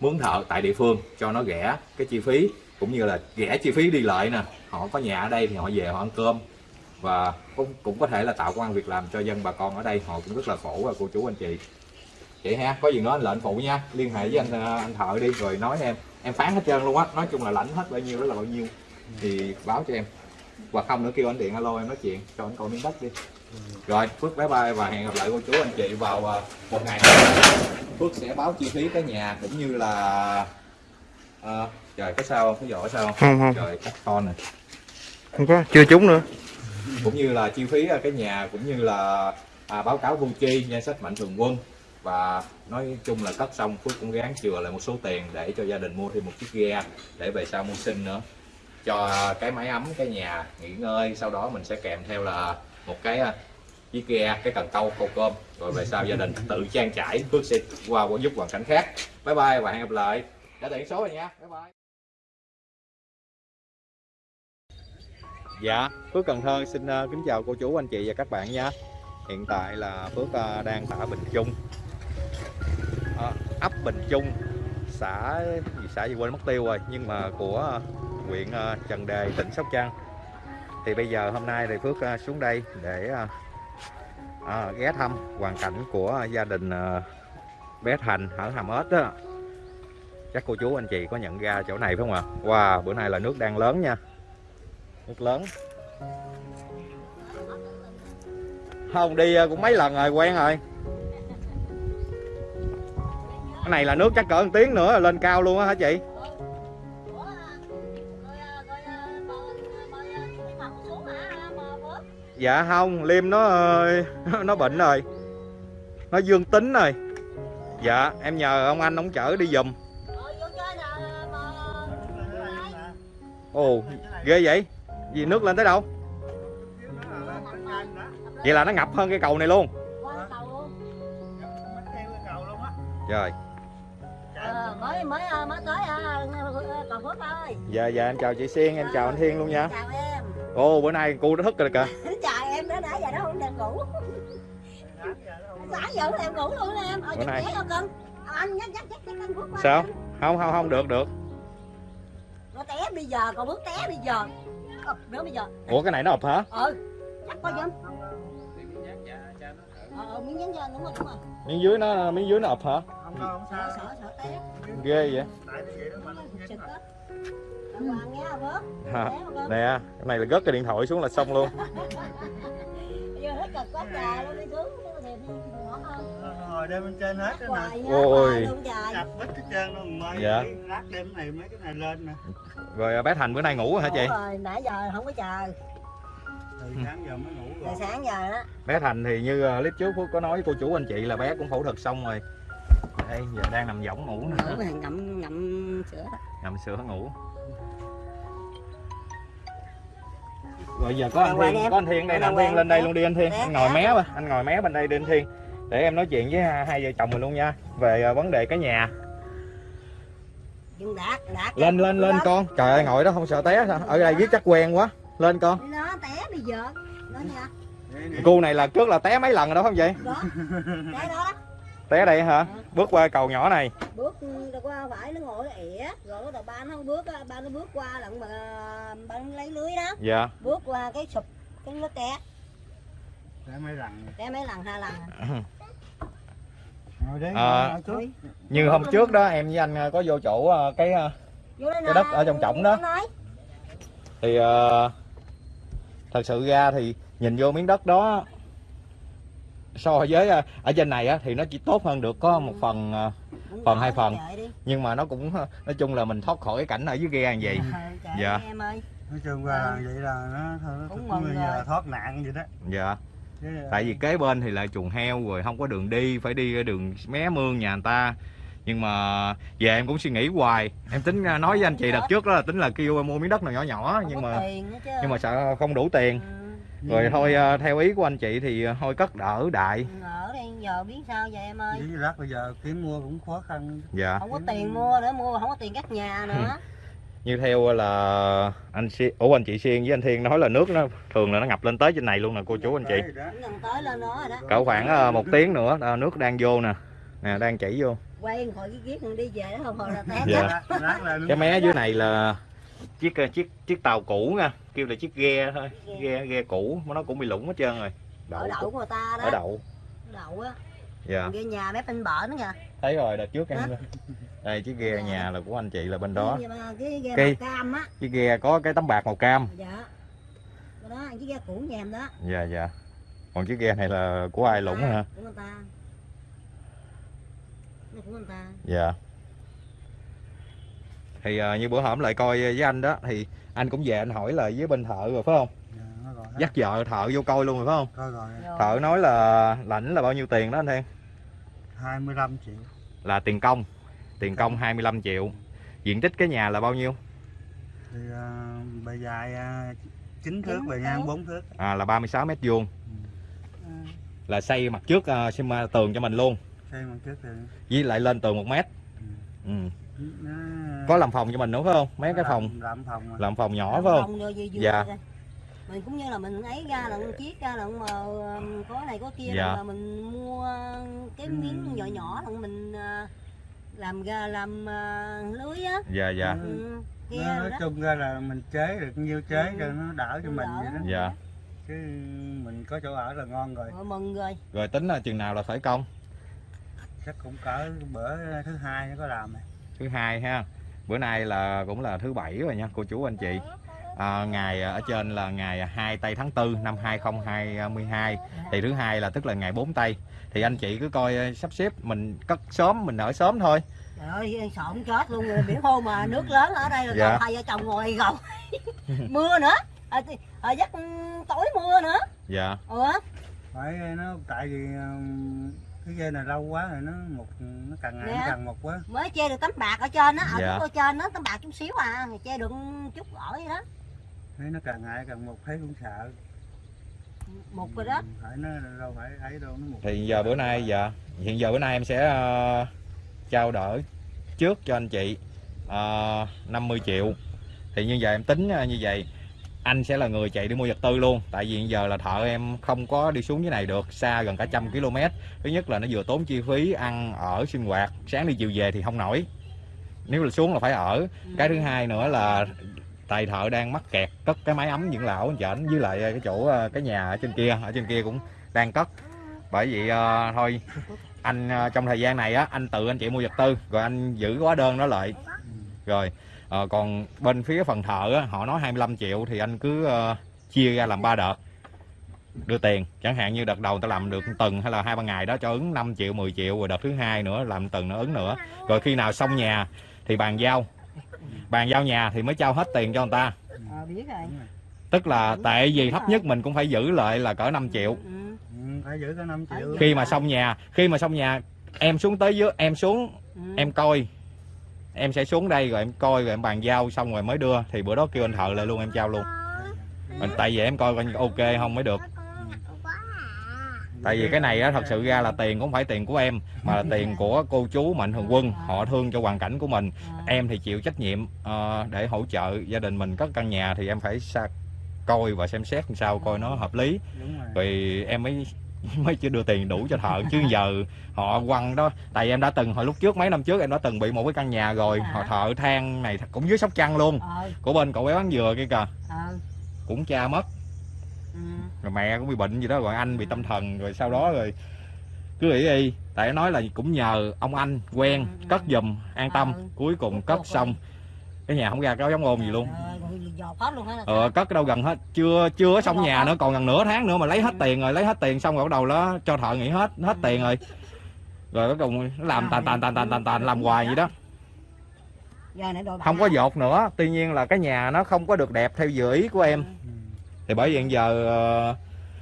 mướn thợ tại địa phương cho nó rẻ cái chi phí cũng như là rẻ chi phí đi lại nè. Họ có nhà ở đây thì họ về họ ăn cơm. Và cũng, cũng có thể là tạo công an việc làm cho dân bà con ở đây họ cũng rất là khổ và cô chú anh chị. Vậy ha có gì nói anh lệnh phụ nha liên hệ với anh à, anh thợ đi rồi nói em. Em phán hết trơn luôn á nói chung là lãnh hết bao nhiêu đó là bao nhiêu thì báo cho em. Hoặc không nữa kêu anh điện alo em nói chuyện cho anh coi miếng đất đi rồi phước bye bye và hẹn gặp lại cô chú anh chị vào à, một ngày. Phước sẽ báo chi phí cái nhà cũng như là à, trời có sao không? Có giỏ sao không? Không không. Trời cắt con nè không có chưa trúng nữa. Cũng như là chi phí à, cái nhà cũng như là à, báo cáo thu chi danh sách mạnh thường quân. Và nói chung là cất xong Phước cũng gán chừa lại một số tiền để cho gia đình mua thêm một chiếc ghe để về sau mua sinh nữa. Cho cái máy ấm cái nhà nghỉ ngơi sau đó mình sẽ kèm theo là một cái à, chiếc ghe cái cần câu câu cơm. Rồi về sau gia đình tự trang trải Phước sẽ qua giúp hoàn cảnh khác. Bye bye và hẹn gặp lại. Đã tiện số rồi nha. Bye bye. Dạ, Phước Cần Thơ xin uh, kính chào cô chú, anh chị và các bạn nha. Hiện tại là Phước uh, đang ở Bình Trung. Ờ, ấp Bình Trung xã gì xã gì quên mất tiêu rồi nhưng mà của uh, huyện uh, Trần Đề tỉnh Sóc Trăng thì bây giờ hôm nay thì Phước à, xuống đây để à, à, ghé thăm hoàn cảnh của gia đình à, bé Thành ở Hàm Ếch đó. Chắc cô chú anh chị có nhận ra chỗ này phải không ạ? Wow bữa nay là nước đang lớn nha. Nước lớn. Không đi à, cũng mấy lần rồi quen rồi. Cái này là nước chắc cỡ một tiếng nữa là lên cao luôn á hả chị? Dạ không liêm nó nó bệnh rồi. Nó dương tính rồi. Dạ em nhờ ông anh ông chở đi giùm. Ồ ghê vậy? Gì nước lên tới đâu? Vậy là nó ngập hơn cái cầu này luôn. Trời. rồi Ờ, mới mới mới tới cầu Phước ơi dạ dạ em chào chị Siên em chào anh Thiên luôn nha. Chào em ồ bữa nay cô đã thức rồi kìa giờ nó không được ngủ. Sáng giờ em ngủ luôn nè em. Ở Bữa nay- chết không cưng. Ờ, anh nhắc nhắc nhắc nhắc anh Phước qua sao? không không không được được. Nó té bây giờ còn Phước té bây giờ. Ờ, nữa bây giờ. Ủa cái này nó ập hả? Ừ chắc coi giùm. Ờ ờ, miếng nhắn cho anh đúng rồi đúng rồi. Miếng dưới nó miếng dưới nó ập hả? Không đâu không sao. Sợ sợ té. Ghê vậy. Tại nó vậy đó mà nó không nè cái này là gất cái điện thoại xuống là xong luôn ngồi đem bên trên hết đó nè hoài nha Ôi. chặt bít hết trơn luôn mai Dạ. lát đem này mấy cái này lên nè. Rồi à, bé Thành bữa nay ngủ rồi hả chị? Rồi nãy giờ không có chờ. Từ sáng giờ mới ngủ từ rồi sáng giờ đó. Bé Thành thì như à, clip trước Phước có nói với cô chú anh chị là bé cũng phẫu thuật xong rồi. Đây giờ đang nằm võng ngủ nè. Ngủ ngậm ngậm sữa nằm sữa ngủ rồi giờ có anh Thiên có anh Thiên đây nè. anh Ngoài Thiên lên đây luôn đi anh Thiên Dạ, anh ngồi dạ. mé anh ngồi mé bên đây đi anh Thiên để em nói chuyện với hai, vợ chồng mình luôn nha. Về à, vấn đề cái nhà. Nhưng đạt đạt lên lên lên con. Trời ơi ngồi đó không sợ té sao? Ở đây viết chắc quen quá. Lên con. Nó té bây giờ. Đó nha. Cô này là trước là té mấy lần rồi đó không vậy? Đó té đó đó té đây hả? Bước qua cầu nhỏ này. Bước rồi qua phải nó ngồi nó ỉa rồi bắt đầu ba nó không bước á, ba nó bước qua lận mà ba nó lấy lưới đó. Dạ. Bước qua cái sụp cái nó té. Để mấy lần té mấy lần hai lần. À. như hôm trước đó em với anh à, có vô chỗ à, cái à, Cái đất ở trong trỏng đó. thì ờ, thật sự ra thì nhìn vô miếng đất đó so với ờ, ở trên này á, thì nó chỉ tốt hơn được có một phần ờ, Cũng Phần hai phần. nhưng mà nó cũng ờ, nói chung là mình thoát khỏi cái cảnh ở dưới ghe như vậy. Ờ, trời Dạ. em ơi. Nói chung qua là vậy là nó thôi nó Cũng cũng mừng như là rồi. thoát nạn vậy đó. Dạ. Chứ, tại vì kế bên thì lại chuồng heo rồi không có đường đi phải đi đường mé mương nhà người ta. Nhưng mà về em cũng suy nghĩ hoài. Em tính ờ, nói với anh chị đợt trước đó là tính là kêu mua miếng đất nào nhỏ nhỏ không nhưng mà nhưng mà sợ không đủ tiền. Ừ, rồi thôi ờ, theo ý của anh chị thì ờ, thôi cất đỡ đại. Ở đây giờ biết sao vậy em ơi? Với lát bây giờ kiếm mua cũng khó khăn. Dạ. Không có tiền mua nữa mua không có tiền cắt nhà nữa. Như theo là anh Xi- ủa anh chị Xiên với anh Thiên nói là nước nó thường là nó ngập lên tới trên này luôn nè cô chú anh chị. Đấy, đó. cũng gần tới lên nó rồi đó. Cỡ khoảng ờ, một tiếng nữa ờ, nước đang vô nè. Nè đang chảy vô. Quay khỏi cái kiết đi về đó không hồi là té Dạ. cái mé dưới này là chiếc ờ, chiếc chiếc tàu cũ nha kêu là chiếc ghe thôi ghe ghe cũ mà nó cũng bị lủng hết trơn rồi. Ở đậu, đậu của ta đó. Ở đậu. Đậu á. Dạ. Cái nhà mép bên bờ nữa nha. Thấy rồi đợt trước em đây chiếc ghe nhà là của anh chị là bên đó. Cái, cái ghe màu cam á. chiếc ghe có cái tấm bạc màu cam. Dạ. Cái đó cái ghe cũ nhà em đó. Dạ dạ. Còn chiếc ghe này là của ai lủng hả? Của người ta. Của người ta. Dạ thì ờ, như bữa hổm lại coi với anh đó thì anh cũng về anh hỏi là với bên thợ rồi phải không? Dạ, nó gọi hết. dắt vợ thợ vô coi luôn rồi phải không? Coi rồi Rồi. thợ nói là lãnh là bao nhiêu tiền đó anh Thiên? 25 triệu. Là tiền công. Tiền công 25 triệu. Diện tích cái nhà là bao nhiêu? Thì uh, bề dài uh, 9 thước bề ngang thước. 4 thước. À, là 36 mét vuông. Ừ. là xây mặt trước uh, xem uh, tường cho mình luôn. Xây bằng trước thì với lại lên tường một mét. Ừ. nó có làm phòng cho mình nữa phải không? Mấy cái phòng? làm, làm phòng làm phòng nhỏ phải không? Dạ. mình cũng như là mình ấy ra là chiếc ra là mà có này có kia Dạ. là mình mua cái miếng nhỏ nhỏ là mình à, làm ra làm à, lưới á. Dạ dạ. Ừ. ừ, Nó- nói đó. chung ra là mình chế được nhiêu chế Ừ. cho nó đỡ cho Nó mình đỡ. vậy đó. Dạ. Chứ mình có chỗ ở là ngon rồi. Rồi mừng rồi. Rồi tính là chừng nào là khởi công? Chắc cũng cỡ bữa thứ hai nó có làm này. thứ hai ha bữa nay là cũng là thứ bảy rồi nha cô chú anh chị. À, ngày ở trên là ngày 2 tây tháng 4 năm 2022 thì thứ hai là tức là ngày 4 tây. Thì anh chị cứ coi ờ, sắp xếp mình cất sớm mình ở sớm thôi. Trời ơi sợ không chết luôn rồi biển hôm mà nước lớn ở đây là Dạ. còn hai vợ chồng ngồi gầu. Mưa nữa. À, à, giấc tối mưa nữa. Dạ. Ủa? Phải nó tại vì cái dây này lâu quá rồi nó một nó càng ngày nó Dạ. càng một quá. Mới che được tấm bạc ở trên á ở Dạ. ở trên đó tấm bạc chút xíu à thì che được chút vậy đó. Thấy nó càng ngày càng một thấy cũng sợ. Một rồi đó. Ừ, phải nó đâu phải ấy đâu nó một thì giờ bữa nay dạ. Hiện giờ bữa nay em sẽ ờ, trao đổi trước cho anh chị uh, 50 triệu. Thì như vậy em tính ờ, như vậy anh sẽ là người chạy đi mua vật tư luôn. Tại vì giờ là thợ em không có đi xuống dưới này được xa gần cả trăm km. Thứ nhất là nó vừa tốn chi phí ăn ở sinh hoạt. Sáng đi chiều về thì không nổi. Nếu là xuống là phải ở. Cái thứ hai nữa là tài thợ đang mắc kẹt cất cái máy ấm dưỡng lão chảnh với lại cái chỗ ờ, cái nhà ở trên kia ở trên kia cũng đang cất. Bởi vậy ờ, thôi anh ờ, trong thời gian này á anh tự anh chị mua vật tư rồi anh giữ hóa đơn đó lại. Rồi ờ, còn bên phía phần thợ á, họ nói 25 triệu thì anh cứ ờ, chia ra làm ba đợt. Đưa tiền chẳng hạn như đợt đầu ta làm được tuần hay là hai ba ngày đó cho ứng 5 triệu 10 triệu rồi đợt thứ hai nữa làm tuần nữa ứng nữa. Rồi khi nào xong nhà thì bàn giao. Bàn giao nhà thì mới trao hết tiền cho người ta. Ờ biết rồi. Tức là tại vì thấp nhất mình cũng phải giữ lại là cỡ 5 triệu. Ừ. ừ, phải giữ có 5 triệu. khi mà xong nhà khi mà xong nhà em xuống tới dưới em xuống Ừ. em coi em sẽ xuống đây rồi em coi rồi em bàn giao xong rồi mới đưa. Thì bữa đó kêu anh thợ lại luôn em trao luôn. Mình- tại vì em coi coi ok không mới được. Tại vì cái này á thật sự ra là tiền cũng phải tiền của em mà là tiền của cô chú mạnh thường quân. Họ thương cho hoàn cảnh của mình. Em thì chịu trách nhiệm ờ, để hỗ trợ gia đình mình cất căn nhà thì em phải coi và xem xét làm sao coi nó hợp lý. Rồi. Em mới mới chưa đưa tiền đủ cho thợ chứ giờ họ quăng đó. Tại em đã từng hồi lúc trước mấy năm trước em đã từng bị một cái căn nhà rồi họ thợ than này cũng dưới sóc trăng luôn. Ờ. Của bên cậu bé bán dừa kia kìa. Ờ. Cũng cha mất. Ừ. rồi mẹ cũng bị bệnh gì đó rồi anh bị tâm thần rồi sau đó rồi cứ nghĩ đi. Tại nó nói là cũng nhờ ông anh quen cất giùm an tâm. Ừ. cuối cùng cất xong cái nhà không ra cái giống ôn gì luôn. Ờ cất cái đâu gần hết. Chưa chưa xong nhà nữa còn gần nửa tháng nữa mà lấy hết tiền rồi lấy hết tiền xong rồi bắt đầu đó cho thợ nghỉ hết hết tiền rồi. Rồi cuối cùng làm tàn tàn tàn tàn tàn tàn làm hoài vậy đó? không có dột nữa tuy nhiên là cái nhà nó không có được đẹp theo dự ý của em. Ừ. thì bởi vì giờ ờ,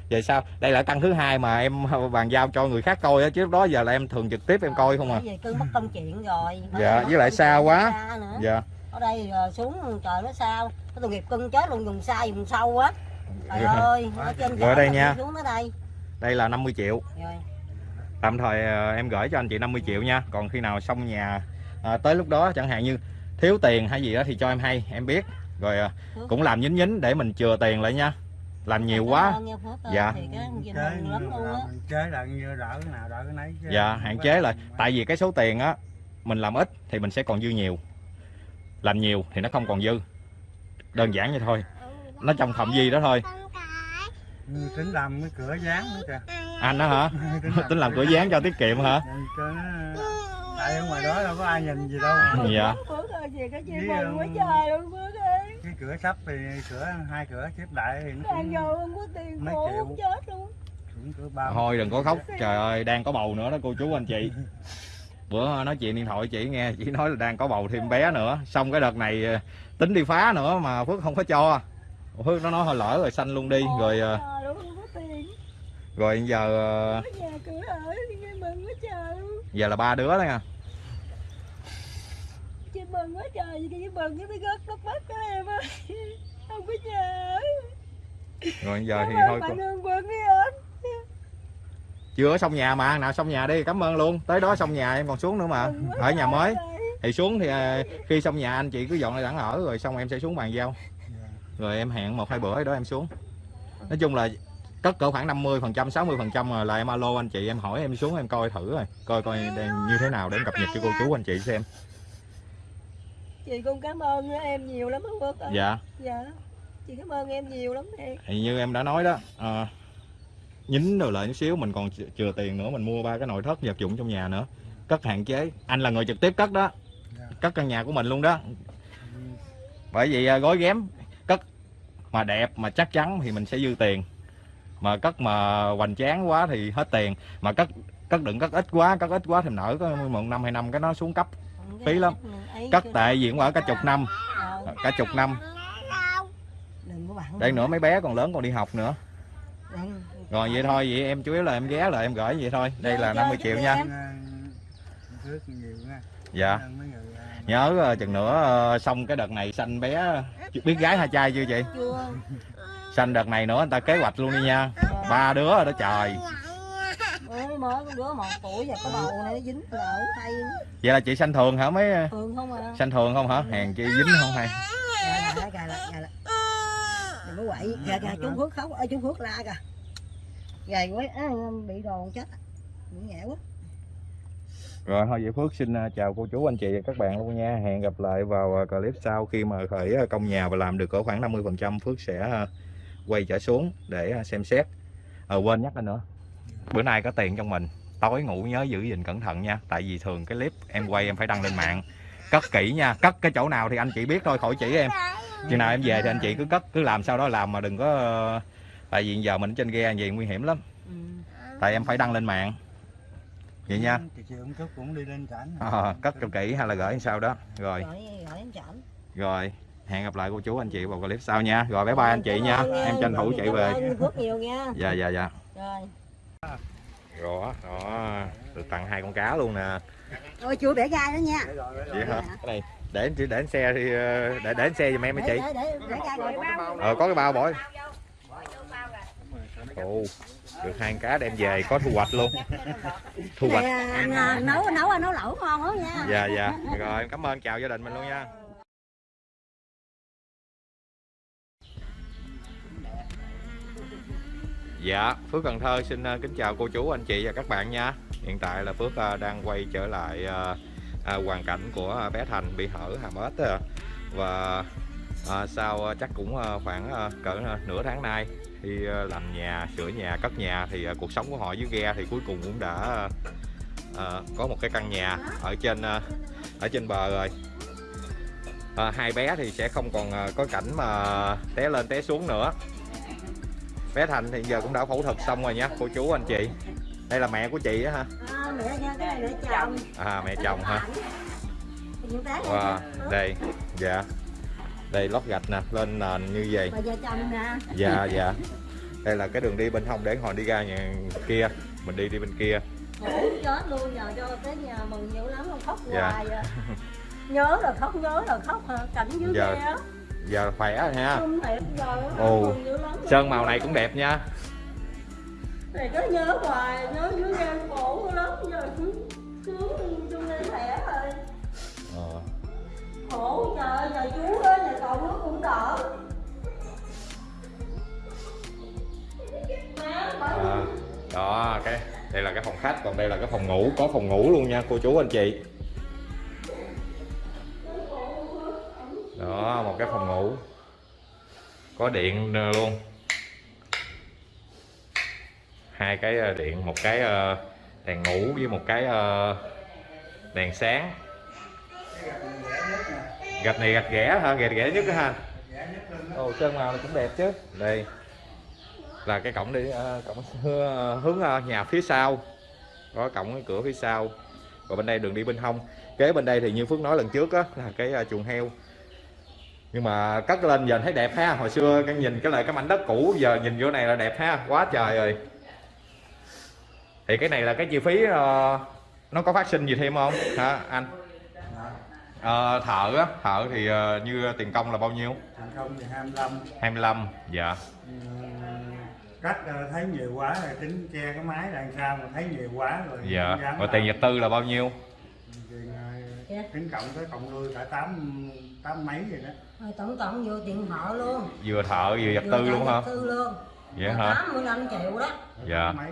về sao? Đây là căn thứ hai mà em bàn giao cho người khác coi á chứ lúc đó giờ là em thường trực tiếp em coi không à. cưng mất công chuyện rồi. Dạ, với lại xa quá. dạ ở đây ờ, xuống trời nó sao? Cái tội nghiệp cưng chết luôn dùng xa dùng sâu á. Trời ơi ở trên Rồi đây nha. xuống tới đây. Đây là 50 triệu. Rồi tạm thời ờ, em gửi cho anh chị 50 triệu nha. Còn khi nào xong nhà ờ, tới lúc đó chẳng hạn như thiếu tiền hay gì đó thì cho em hay em biết. Rồi cũng làm nhín nhín để mình chừa tiền lại nha. Làm nhiều Cảm quá. Dạ. thì cái gì chế mừng lắm luôn á. mình chế lại như đỡ cái nào đỡ cái nấy chứ. Dạ hạn chế lại tại vì cái số tiền á mình làm ít thì mình sẽ còn dư nhiều làm nhiều thì nó không còn dư. Đơn giản vậy thôi. Nó trong phạm vi đó thôi. Tính làm cái cửa dán nữa kìa. Anh đó hả? Tính làm cửa dán cho tiết kiệm hả? Cho nó tại ở ngoài đó đâu có ai nhìn gì đâu. Mà. dạ. Cái cửa sắp thì cửa hai cửa xếp lại thì nó cũng, vô không có tiền mấy triệu. thôi đừng có khóc trời ơi đang có bầu nữa đó cô chú anh chị bữa nói chuyện điện thoại chị nghe chị nói là đang có bầu thêm bé nữa. Xong cái đợt này ờ, tính đi phá nữa mà phước không có cho. Phước nó nói hơi lỡ rồi sanh luôn đi. Rồi ờ, rồi giờ ờ, giờ là ba đứa đó nha. Chị mừng quá trời gì cái mừng cái rớt nước mắt của em ơi không có nhớ rồi giờ thì thôi bạn cô- ơn quân đi anh chưa xong nhà mà nào xong nhà đi cảm ơn luôn. Tới đó xong nhà em còn xuống nữa mà ở nhà mới. Thì xuống thì à, khi xong nhà anh chị cứ dọn lại đẳng ở rồi xong em sẽ xuống bàn giao. Rồi em hẹn một hai bữa đó em xuống. Nói chung là cất cỡ khoảng 50 phần trăm 60 phần trăm là em alo anh chị em hỏi em xuống em coi thử rồi coi coi đang như thế nào để em cập nhật cho cô chú anh chị xem. Chị cũng cảm ơn em nhiều lắm ơi. dạ. Dạ. Chị cảm ơn em nhiều lắm thì như em đã nói đó à, nhín rồi lại chút xíu mình còn ch- chừa tiền nữa mình mua ba cái nội thất vật dụng trong nhà nữa. Cất hạn chế. Anh là người trực tiếp cất đó. Cất căn nhà của mình luôn đó. Bởi vì à, gói ghém cất mà đẹp mà chắc chắn thì mình sẽ dư tiền. Mà cất mà hoành tráng quá thì hết tiền. Mà cất cất đừng cất ít quá cất ít quá thì nở có một năm hai năm cái nó xuống cấp. Phí lắm. cất tệ diễn ở cả chục năm. Cả chục năm. Đừng có bạn đây nữa mấy bé còn lớn còn đi học nữa. Rồi vậy thôi vậy em chủ yếu là em ghé lại em gửi vậy thôi. Đây là Dạ, 50 dạ, triệu dạ, nha. Dạ. Nhớ ờ, chừng nữa ờ, xong cái đợt này sanh bé biết gái hay trai chưa chị? chưa. Sanh đợt này nữa người ta kế hoạch luôn đi nha. Ba đứa rồi đó trời. Mới mới con đứa một tuổi và có bầu này nó dính lỡ tay. Vậy là chị sanh thường hả mấy? Thường không à? Sanh thường không hả? Hèn chi dính không hay? Gà lại gà lại gà lại đừng có quậy gà gà chú phước khóc ơi chú phước la kìa gầy quá á, bị đòn chết. Bị nhẹ quá. Rồi thôi vậy Phước xin à, chào cô chú anh chị và các bạn luôn nha. Hẹn gặp lại vào à, clip sau khi mà khởi à, công nhà và làm được cỡ khoảng 50 phần trăm Phước sẽ quay trở xuống để xem xét. À, quên nhắc lên nữa. Bữa nay có tiền trong mình. Tối ngủ nhớ giữ gìn cẩn thận nha. Tại vì thường cái clip em quay em phải đăng lên mạng. Cất kỹ nha. Cất cái chỗ nào thì anh chị biết thôi khỏi chỉ em. Chừng nào em về thì anh chị cứ cất. Cứ làm sau đó làm mà đừng có tại vì giờ mình ở trên ghe gì nguy hiểm lắm. Ừ. tại em phải đăng lên mạng. Vậy nha. Ờ, cất cho kỹ hay là gửi sao đó. Rồi. Rồi. Hẹn gặp lại cô chú anh chị vào clip sau nha. Rồi bye bye anh chị nha. Em tranh thủ chạy về. phước nhiều nha. Dạ dạ dạ. Rồi. Rồi đó được tặng hai con cá luôn nè. Ôi chưa bẻ gai đó nha. Vậy hả? Cái này để để để xe thì ờ, để để xe giùm em hả chị. Để để để gai rồi ờ có cái bao bỏ ồ được hai cá đem về có thu hoạch luôn. Thu hoạch. à, nấu nấu nấu lẩu ngon lắm nha. Dạ dạ. Rồi em cảm ơn chào gia đình mình luôn nha. Dạ, Phước Cần Thơ xin ờ, kính chào cô chú, anh chị và các bạn nha. Hiện tại là Phước ờ, đang quay trở lại ờ, hoàn cảnh của bé Thành bị hở hàm ếch. Và ờ, sau ờ, chắc cũng ờ, khoảng ờ, cỡ nửa tháng nay ờ, làm nhà, sửa nhà, cất nhà Thì cuộc sống của họ dưới ghe thì cuối cùng cũng đã ờ, có một cái căn nhà ở trên ở trên bờ rồi. À, hai bé thì sẽ không còn có cảnh mà té lên té xuống nữa. Bé Thành thì giờ cũng đã phẫu thuật xong rồi nha cô chú anh chị. Đây là mẹ của chị á ha. À, mẹ chồng. À mẹ chồng ha cái wow, đây dạ đây lót gạch nè lên nền như vậy dạ dạ đây là cái đường đi bên hông để hồi đi ra nhà kia mình đi đi bên kia ngủ chết luôn giờ cho tới nhà mừng nhiều lắm không khóc Dạ. hoài à. nhớ là khóc nhớ là khóc hả cảnh dưới Dạ. ghe á giờ khỏe rồi ha giờ Ồ. sơn màu này cũng đẹp nha này cứ nhớ hoài nhớ dưới ghe khổ lắm giờ cứ cứ chung lên khỏe rồi ờ khổ trời giờ chú ơi nhà cậu nước cũng đỡ. Má bởi À, đó cái đây là cái phòng khách còn đây là cái phòng ngủ có phòng ngủ luôn nha cô chú anh chị. Đó một cái phòng ngủ. Có điện ờ, luôn. Hai cái ờ, điện một cái ờ, đèn ngủ với một cái đèn sáng gạch này gạch ghẻ hả? Gạch ghẻ nhất á ha. Ồ sơn màu này cũng đẹp chứ. Đây. Là cái cổng đi ờ, cổng hướng, hướng ờ, nhà phía sau. Có cổng cái cửa phía sau. Và bên đây đường đi bên hông. Kế bên đây thì như phước nói lần trước á là cái ờ, chuồng heo. Nhưng mà cất lên giờ thấy đẹp ha. Hồi xưa cái nhìn cái lại cái mảnh đất cũ giờ nhìn vô này là đẹp ha. Quá trời rồi thì cái này là cái chi phí ờ, nó có phát sinh gì thêm không? Hả anh Ờ, thợ á thợ thì ờ, như tiền công là bao nhiêu? Thành công thì 25 25 dạ. Ừ, cắt ờ, thấy nhiều quá rồi tính che cái máy đằng sau mà thấy nhiều quá rồi dạ và tiền vật tư là bao nhiêu? Tiền tính cộng tới cộng nuôi cả tám tám mấy rồi đó. Rồi tổng cộng vô tiền họ luôn. Vừa thợ vừa vật tư Vừa luôn hả? vật tư luôn. Vậy hả? 85 triệu đó. Dạ. Tám mấy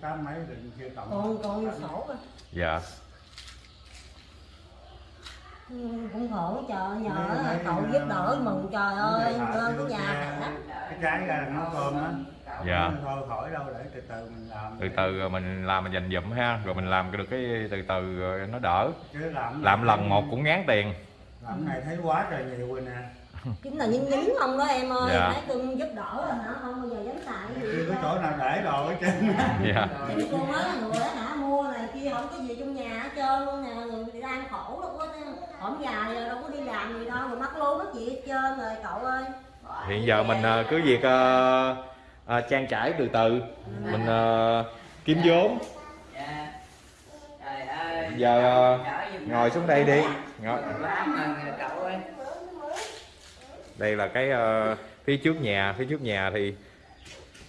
tám mấy rồi chưa cộng. Còn còn sổ dạ cũng khổ trời nhờ cậu ờ, giúp đỡ mừng trời ơi lên cái nhà cả cái trái ra là nấu cơm á. Dạ. thôi khỏi đâu để từ từ mình làm từ từ rồi mình làm mình dành dụm ha rồi mình làm được cái từ từ rồi nó đỡ. Chứ làm làm lần một cũng ngán tiền. Làm này thấy quá trời nhiều rồi nè chính là nhín nhín không đó em ơi Dạ. thấy cưng giúp đỡ là hả? Không bao giờ dám xài cái gì chưa có chỗ nào để đồ hết trơn. Dạ. Thì cô nói là người đó hả mua này kia không có gì trong nhà hết trơn luôn nè. Người thì đang khổ đâu có hổng dài rồi đâu có đi làm gì đâu rồi mắc lố mất gì hết trơn rồi cậu ơi. Hiện giờ mình ờ, cứ việc ờ, ờ, trang trải từ từ. Mình ờ, kiếm vốn. Dạ. Trời ơi. giờ ngồi xuống đây đi. ngồi. Quá mừng rồi cậu ơi. Đây là cái ờ, phía trước nhà phía trước nhà thì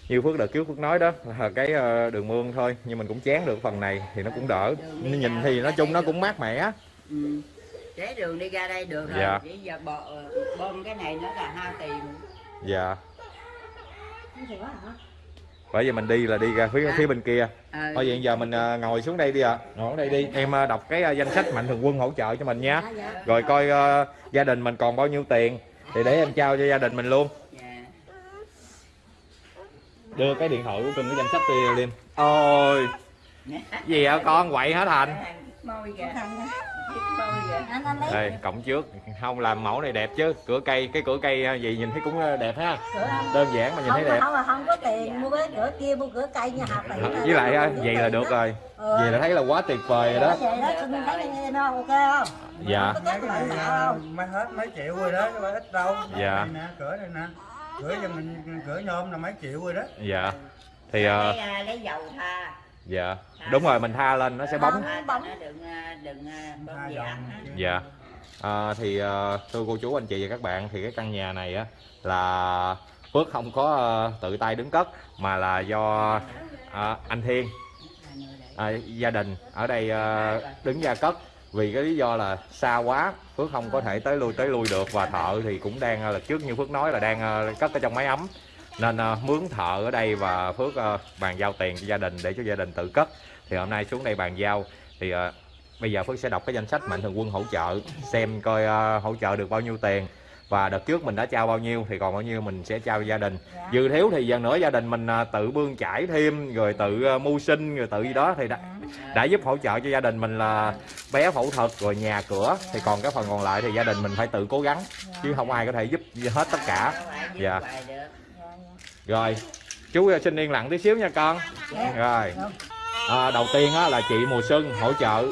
như phước đợt trước phước nói đó là cái ờ, đường mương thôi nhưng mình cũng chán được phần này thì nó cũng đỡ. Nhìn thì nói chung nó cũng mát mẻ. Ừ. Để đường đi ra đây được rồi. Dạ. Chỉ giờ bò, bơm cái này nó là hao tiền. dạ. Bởi vì mình đi là đi ra phía phía bên kia. Ờ. thôi vậy giờ mình ờ, ngồi xuống đây đi ạ. Ngồi xuống đây đi. Em ờ, đọc cái ờ, danh sách mạnh thường quân hỗ trợ cho mình nha. Dạ dạ. Rồi coi ờ, gia đình mình còn bao nhiêu tiền thì để em trao cho gia đình mình luôn. Dạ. đưa cái điện thoại của cưng cái danh sách đi liêm. Ôi. Gì hả con? Quậy hả thành Đây cộng trước. Không làm mẫu này đẹp chứ. Cửa cây cái cửa cây ờ, gì nhìn thấy cũng ờ, đẹp ha. Đơn giản mà nhìn không thấy đẹp. không là không có tiền mua cái cửa kia mua cửa cây nhà này. với lại ờ, vậy là được rồi. Ừ. vậy là thấy là quá tuyệt vời rồi đó. Vậy đó. Xin thấy không ok không? Dạ. Mấy hết mấy triệu rồi đó chứ ít đâu. Dạ. nè cửa đây nè. Cửa cho mình cửa nhôm là mấy triệu rồi đó. Dạ. Thì Lấy, à, lấy dầu tha. Dạ. Đúng rồi mình tha lên nó sẽ bóng. Tha cho nó đừng à, đừng à, bơm Tha gì ăn dạ. À, thì ờ, thưa cô chú anh chị và các bạn thì cái căn nhà này á là Phước không có ờ, tự tay đứng cất mà là do ờ, anh Thiên à, gia đình ở đây ờ, đứng ra cất. Vì cái lý do là xa quá Phước không có thể tới lui tới lui được. Và thợ thì cũng đang ờ, là trước như Phước nói là đang cất ở trong máy ấm nên ờ, mướn thợ ở đây và Phước ờ, bàn giao tiền cho gia đình để cho gia đình tự cất. Thì hôm nay xuống đây bàn giao. Thì ờ, bây giờ Phước sẽ đọc cái danh sách mạnh thường quân hỗ trợ xem coi ờ, hỗ trợ được bao nhiêu tiền. Và đợt trước mình đã trao bao nhiêu thì còn bao nhiêu mình sẽ trao cho gia đình. Dư thiếu thì dần nữa gia đình mình tự bươn chải thêm rồi tự mưu sinh rồi tự gì đó. Thì đã, đã giúp hỗ trợ cho gia đình mình là bé phẫu thuật rồi nhà cửa. Thì còn cái phần còn lại thì gia đình mình phải tự cố gắng chứ không ai có thể giúp hết tất cả. Dạ. Rồi chú ờ, xin yên lặng tí xíu nha con. Rồi. À, đầu tiên á, là chị mùa xuân hỗ trợ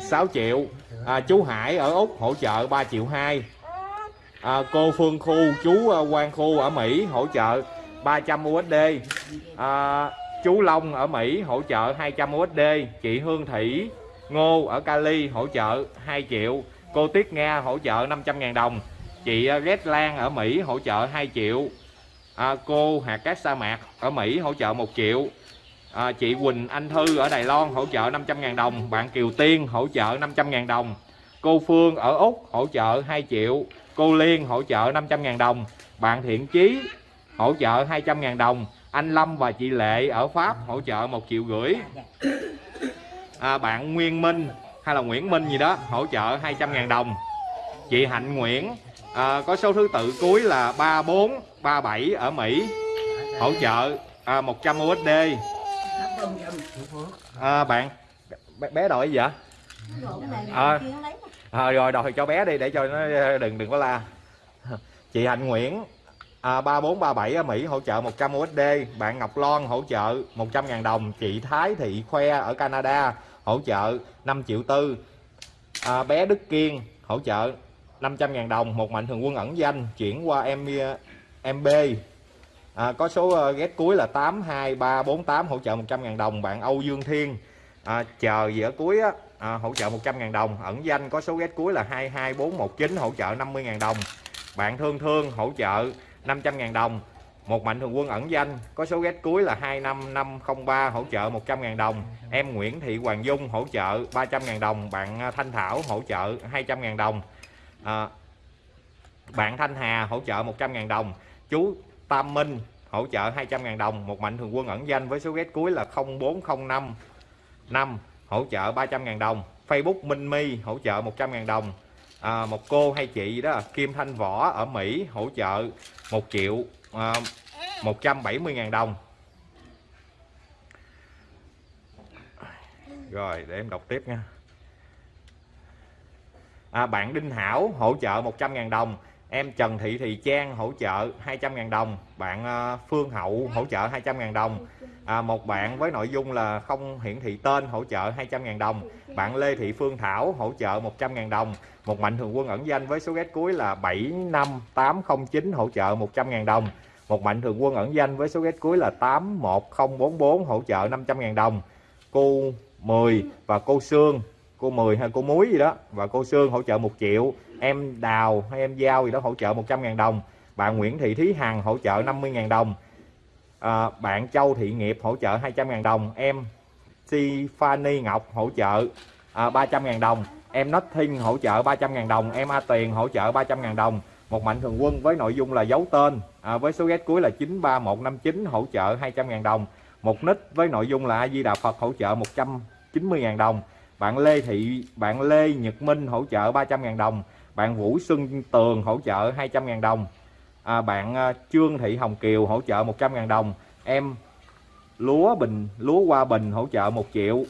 6 triệu. À, chú hải ở úc hỗ trợ 3 triệu hai. À, cô phương khu chú ờ, quang khu ở mỹ hỗ trợ 300 usd à, chú long ở mỹ hỗ trợ 200 usd chị hương thủy ngô ở cali hỗ trợ 2 triệu. Cô tiết nga hỗ trợ 500.000 đồng. Chị ờ, Red Lan ở Mỹ hỗ trợ 2 triệu à, cô hạt cát sa mạc ở Mỹ hỗ trợ 1 triệu. À, chị Quỳnh Anh Thư ở Đài Loan hỗ trợ 500.000 đồng. Bạn Kiều Tiên hỗ trợ 500.000 đồng. Cô Phương ở Úc hỗ trợ 2 triệu. Cô Liên hỗ trợ 500.000 đồng. Bạn Thiện Chí hỗ trợ 200.000 đồng. Anh Lâm và chị Lệ ở Pháp hỗ trợ 1 triệu rưỡi. À, bạn Nguyên Minh hay là Nguyễn Minh gì đó hỗ trợ 200.000 đồng. Chị Hạnh Nguyễn à, có số thứ tự cuối là 3437 ở Mỹ. Hỗ trợ à, 100 USD à, bạn bé, bé đòi gì vậy? À. à, rồi đòi cho bé đi để cho nó ờ, đừng đừng có la. Chị Hạnh Nguyễn à, 3437 ở Mỹ hỗ trợ 100 USD bạn Ngọc Loan hỗ trợ 100.000 đồng. Chị Thái Thị Khoe ở Canada hỗ trợ 5 triệu tư. À, bé Đức Kiên hỗ trợ 500.000 đồng một mạnh thường quân ẩn danh chuyển qua em ờ, MB à, có số uh, ghét cuối là 82348 hỗ trợ 100.000 đồng bạn Âu Dương Thiên. À, chờ giữa cuối á à, hỗ trợ 100.000 đồng ẩn danh có số ghét cuối là 22419 hỗ trợ 50.000 đồng. Bạn thương thương hỗ trợ 500.000 đồng. Một mạnh thường quân ẩn danh có số ghét cuối là 25503 hỗ trợ 100.000 đồng. Em Nguyễn Thị Hoàng Dung hỗ trợ 300.000 đồng. Bạn ờ, Thanh Thảo hỗ trợ 200.000 đồng à, bạn Thanh Hà hỗ trợ 100.000 đồng. Chú Tam Minh hỗ trợ 200.000 đồng. Một mạnh thường quân ẩn danh với số ghét cuối là 0405 5 hỗ trợ 300.000 đồng. Facebook Minh My hỗ trợ 100.000 đồng. À, một cô hay chị đó Kim Thanh Võ ở Mỹ hỗ trợ 1 triệu ờ, à, 170.000 đồng. Rồi để em đọc tiếp nha à, bạn Đinh Hảo hỗ trợ 100.000 đồng. Em Trần Thị Thị Trang hỗ trợ 200.000 đồng. Bạn à, Phương Hậu hỗ trợ 200.000 đồng. À, một bạn với nội dung là không hiển thị tên hỗ trợ 200.000 đồng. Bạn Lê Thị Phương Thảo hỗ trợ 100.000 đồng. Một mạnh thường quân ẩn danh với số ghét cuối là 75809 hỗ trợ 100.000 đồng. Một mạnh thường quân ẩn danh với số ghét cuối là 81044 hỗ trợ 500.000 đồng. Cô 10 và cô Sương cô 10 hay cô Muối gì đó. Và cô Sương hỗ trợ 1 triệu em Đào hay em Giao gì đó hỗ trợ 100.000 đồng. Bạn Nguyễn Thị Thúy Hằng hỗ trợ 50.000 đồng. À, bạn Châu Thị Nghiệp hỗ trợ 200.000 đồng. Em Tiffany Ngọc hỗ trợ à, 300.000 đồng. Em Nothing hỗ trợ 300.000 đồng. Em A Tiền hỗ trợ 300.000 đồng. Một mạnh thường quân với nội dung là giấu tên à, với số ghét cuối là 93159 hỗ trợ 200.000 đồng. Một nick với nội dung là A Di Đà Phật hỗ trợ 190.000 đồng bạn Lê Thị bạn Lê Nhật Minh hỗ trợ 300.000 đồng. Bạn Vũ Xuân Tường hỗ trợ 200.000 đồng. À, bạn à, Trương Thị Hồng Kiều hỗ trợ 100.000 đồng. Em lúa bình lúa hoa bình hỗ trợ 1 triệu.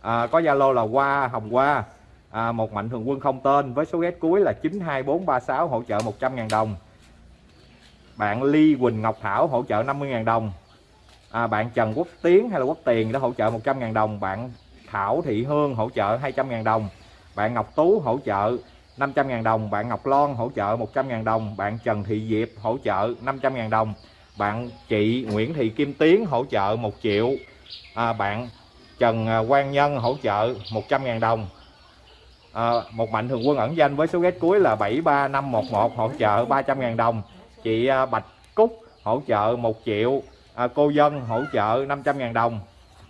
À, có Zalo là Hoa Hồng Hoa. À, một mạnh thường quân không tên với số ghét cuối là 92436 hỗ trợ 100.000 đồng. Bạn Ly Quỳnh Ngọc Thảo hỗ trợ 50.000 đồng. À, bạn Trần Quốc Tiến hay là Quốc Tiền đã hỗ trợ 100.000 đồng. Bạn Thảo Thị Hương hỗ trợ 200.000 đồng bạn Ngọc Tú hỗ trợ 500.000 đồng bạn Ngọc Loan hỗ trợ 100.000 đồng bạn Trần Thị Diệp hỗ trợ 500.000 đồng bạn chị Nguyễn Thị Kim Tiến hỗ trợ 1 triệu à, bạn Trần à, Quang Nhân hỗ trợ 100.000 đồng. À, một mạnh thường quân ẩn danh với số ghét cuối là 73511 hỗ trợ 300.000 đồng chị à, Bạch Cúc hỗ trợ 1 triệu à, cô Dân hỗ trợ 500.000 đồng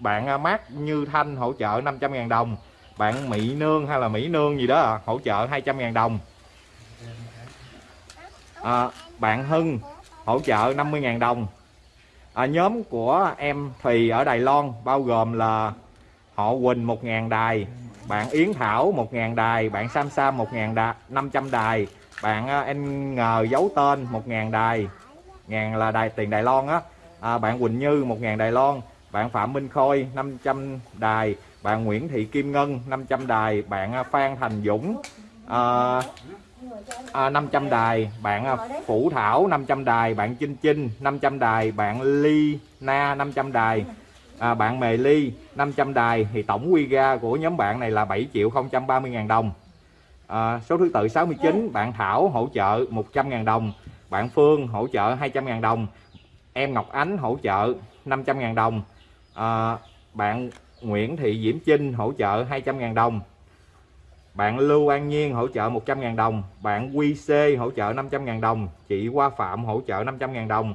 bạn à, Mát Như Thanh hỗ trợ 500.000 đồng. Bạn Mỹ Nương hay là Mỹ Nương gì đó à, hỗ trợ 200.000 đồng. À, bạn Hưng hỗ trợ 50.000 đồng. À, nhóm của em Thùy ở Đài Loan bao gồm là họ Quỳnh 1.000 đài bạn Yến Thảo 1.000 đài bạn Sam Sam 1.000 đài 500 đài bạn à, anh ngờ giấu tên 1.000 đài ngàn là đài tiền Đài Loan á. À, bạn Quỳnh Như 1.000 Đài Loan bạn Phạm Minh Khôi 500 đài. Bạn Nguyễn Thị Kim Ngân 500 đài. Bạn à, Phan Thành Dũng à, à, 500 đài. Bạn à, Phủ Thảo 500 đài. Bạn Chinh Chinh 500 đài. Bạn Ly Na 500 đài. À, bạn Mề Ly 500 đài. Thì tổng quy ra của nhóm bạn này là 7 triệu 030 ngàn đồng. À, số thứ tự 69 bạn Thảo hỗ trợ 100 ngàn đồng. Bạn Phương hỗ trợ 200 ngàn đồng. Em Ngọc Ánh hỗ trợ 500 ngàn đồng à, bạn Nguyễn Thị Diễm Trinh hỗ trợ 200.000 đồng. Bạn Lưu An Nhiên hỗ trợ 100.000 đồng. Bạn Quy C hỗ trợ 500.000 đồng. Chị Hoa Phạm hỗ trợ 500.000 đồng.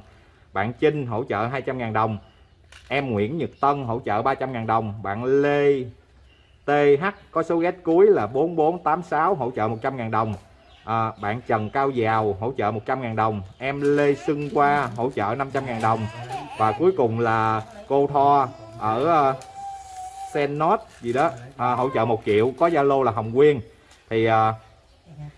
Bạn Trinh hỗ trợ 200.000 đồng. Em Nguyễn Nhật Tân hỗ trợ 300.000 đồng. Bạn Lê TH có số ghét cuối là 4486 hỗ trợ 100.000 đồng à, Bạn Trần Cao Giàu hỗ trợ 100.000 đồng. Em Lê Xuân Qua hỗ trợ 500.000 đồng. Và cuối cùng là cô Tho ở ờ, uh, Senot gì đó à, hỗ trợ 1 triệu. Có Zalo là Hồng Quyên. Thì à,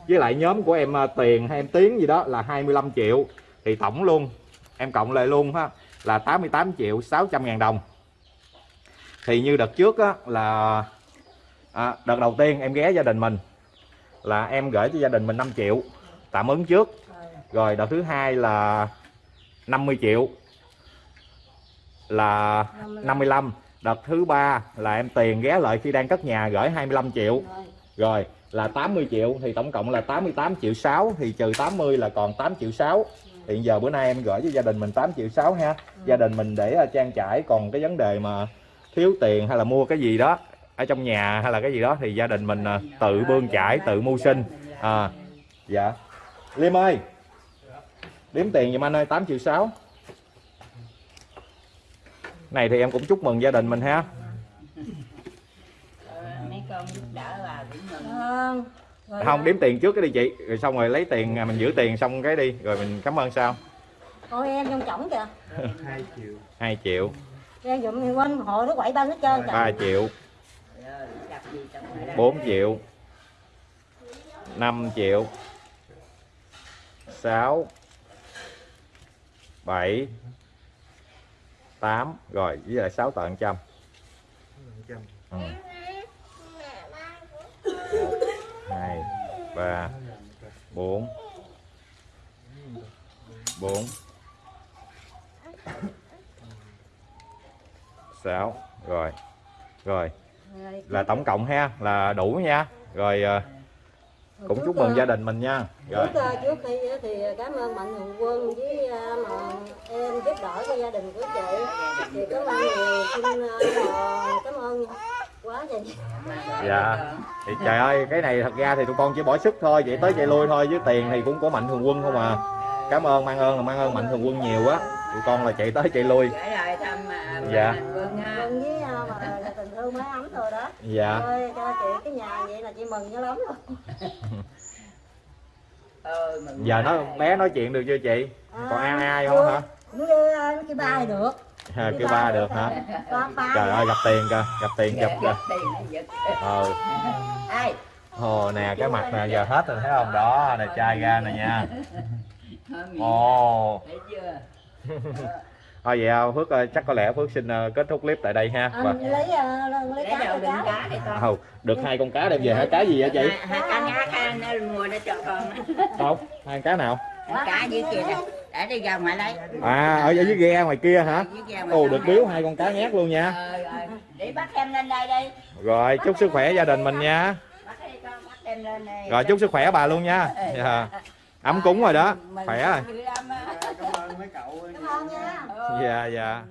với lại nhóm của em ờ, Tiền hay em Tiến gì đó là 25 triệu. Thì tổng luôn em cộng lại luôn ha là 88 triệu 600 ngàn đồng. Thì như đợt trước á, là à, đợt đầu tiên em ghé gia đình mình là em gửi cho gia đình mình 5 triệu, tạm ứng trước. Rồi đợt thứ hai là 50 triệu, là 55 đợt thứ ba là em tiền ghé lại khi đang cất nhà gửi 25 triệu. Rồi là 80 triệu thì tổng cộng là 88 triệu 6 thì trừ 80 là còn 8 triệu 6 hiện giờ bữa nay em gửi cho gia đình mình 8 triệu 6 ha. Gia đình mình để trang trải, còn cái vấn đề mà thiếu tiền hay là mua cái gì đó ở trong nhà hay là cái gì đó thì gia đình mình à, tự bươn chải tự mưu sinh. À dạ. Liêm ơi đếm tiền giùm anh ơi 8 triệu 6 này thì em cũng chúc mừng gia đình mình ha. Mấy con giúp đỡ bà cũng mừng. Rồi không đếm tiền trước cái đi chị. Rồi xong rồi lấy tiền à, mình giữ tiền xong cái đi rồi mình cảm ơn sao? Coi em trong chổng kìa. hai triệu. 2 triệu Em dụm thì quên hội nó quậy ba hết trơn. 3 triệu Rồi, gặp gì trong ngoài đây 4 triệu. 5 triệu. 6 7 8 rồi với lại 6 tận trăm. Ừ. 2 3 4 4 6 rồi. Rồi, là tổng cộng ha là đủ nha. Rồi à, cũng chúc mừng ờ, gia đình mình nha. Rồi. Trước, ờ, trước khi á thì cảm ơn Mạnh Thường Quân với ờ, mà em giúp đỡ cho gia đình của chị. Thì cảm ơn nhiều, xin ờ, cảm ơn quá trời. dạ. Thì trời ơi cái này thật ra thì tụi con chỉ bỏ sức thôi vậy tới chạy lui thôi với tiền thì cũng có mạnh thường quân không à cảm ơn mang ơn là mang ơn mạnh thường quân nhiều á tụi con là chạy tới chạy lui. À, Dạ. Rồi đó. dạ. Thôi cho chị cái nhà vậy là chị mừng dữ lắm mừng giờ nó quá. bé nói chuyện được chưa chị? Còn ai ai không hả? Cũng như nó kêu ba được. à, kêu ba được hả? Trời ơi gặp tiền kìa gặp tiền gặp Giật, kìa. ờ ai? Ồ nè cái mặt nè giờ hết rồi thấy không? Đó nè chai ra nè nha ồ thấy chưa thôi vậy à, phước ờ, chắc có lẽ phước xin ờ, kết thúc clip tại đây ha và Anh lấy ờ, lấy lấy cá đầu đựng cá đi con Hầu, được hai con cá đem về hả? Cá gì vậy chị? hai, cá ha nó mua nó cho con Không, hai cá nào? cá dưới kia nè để đi ra ngoài lấy À, ở dưới ghe ngoài kia hả? Ồ, được này. biếu hai con cá nhát luôn nha. Ờ, rồi. để bắt em lên đây đi Rồi, chúc sức khỏe gia đình mình nha. bắt đi con bắt em lên đây Rồi, chúc sức khỏe bà luôn nha. Dạ. Ấm cúng rồi đó. Khỏe rồi. Dạ, dạ.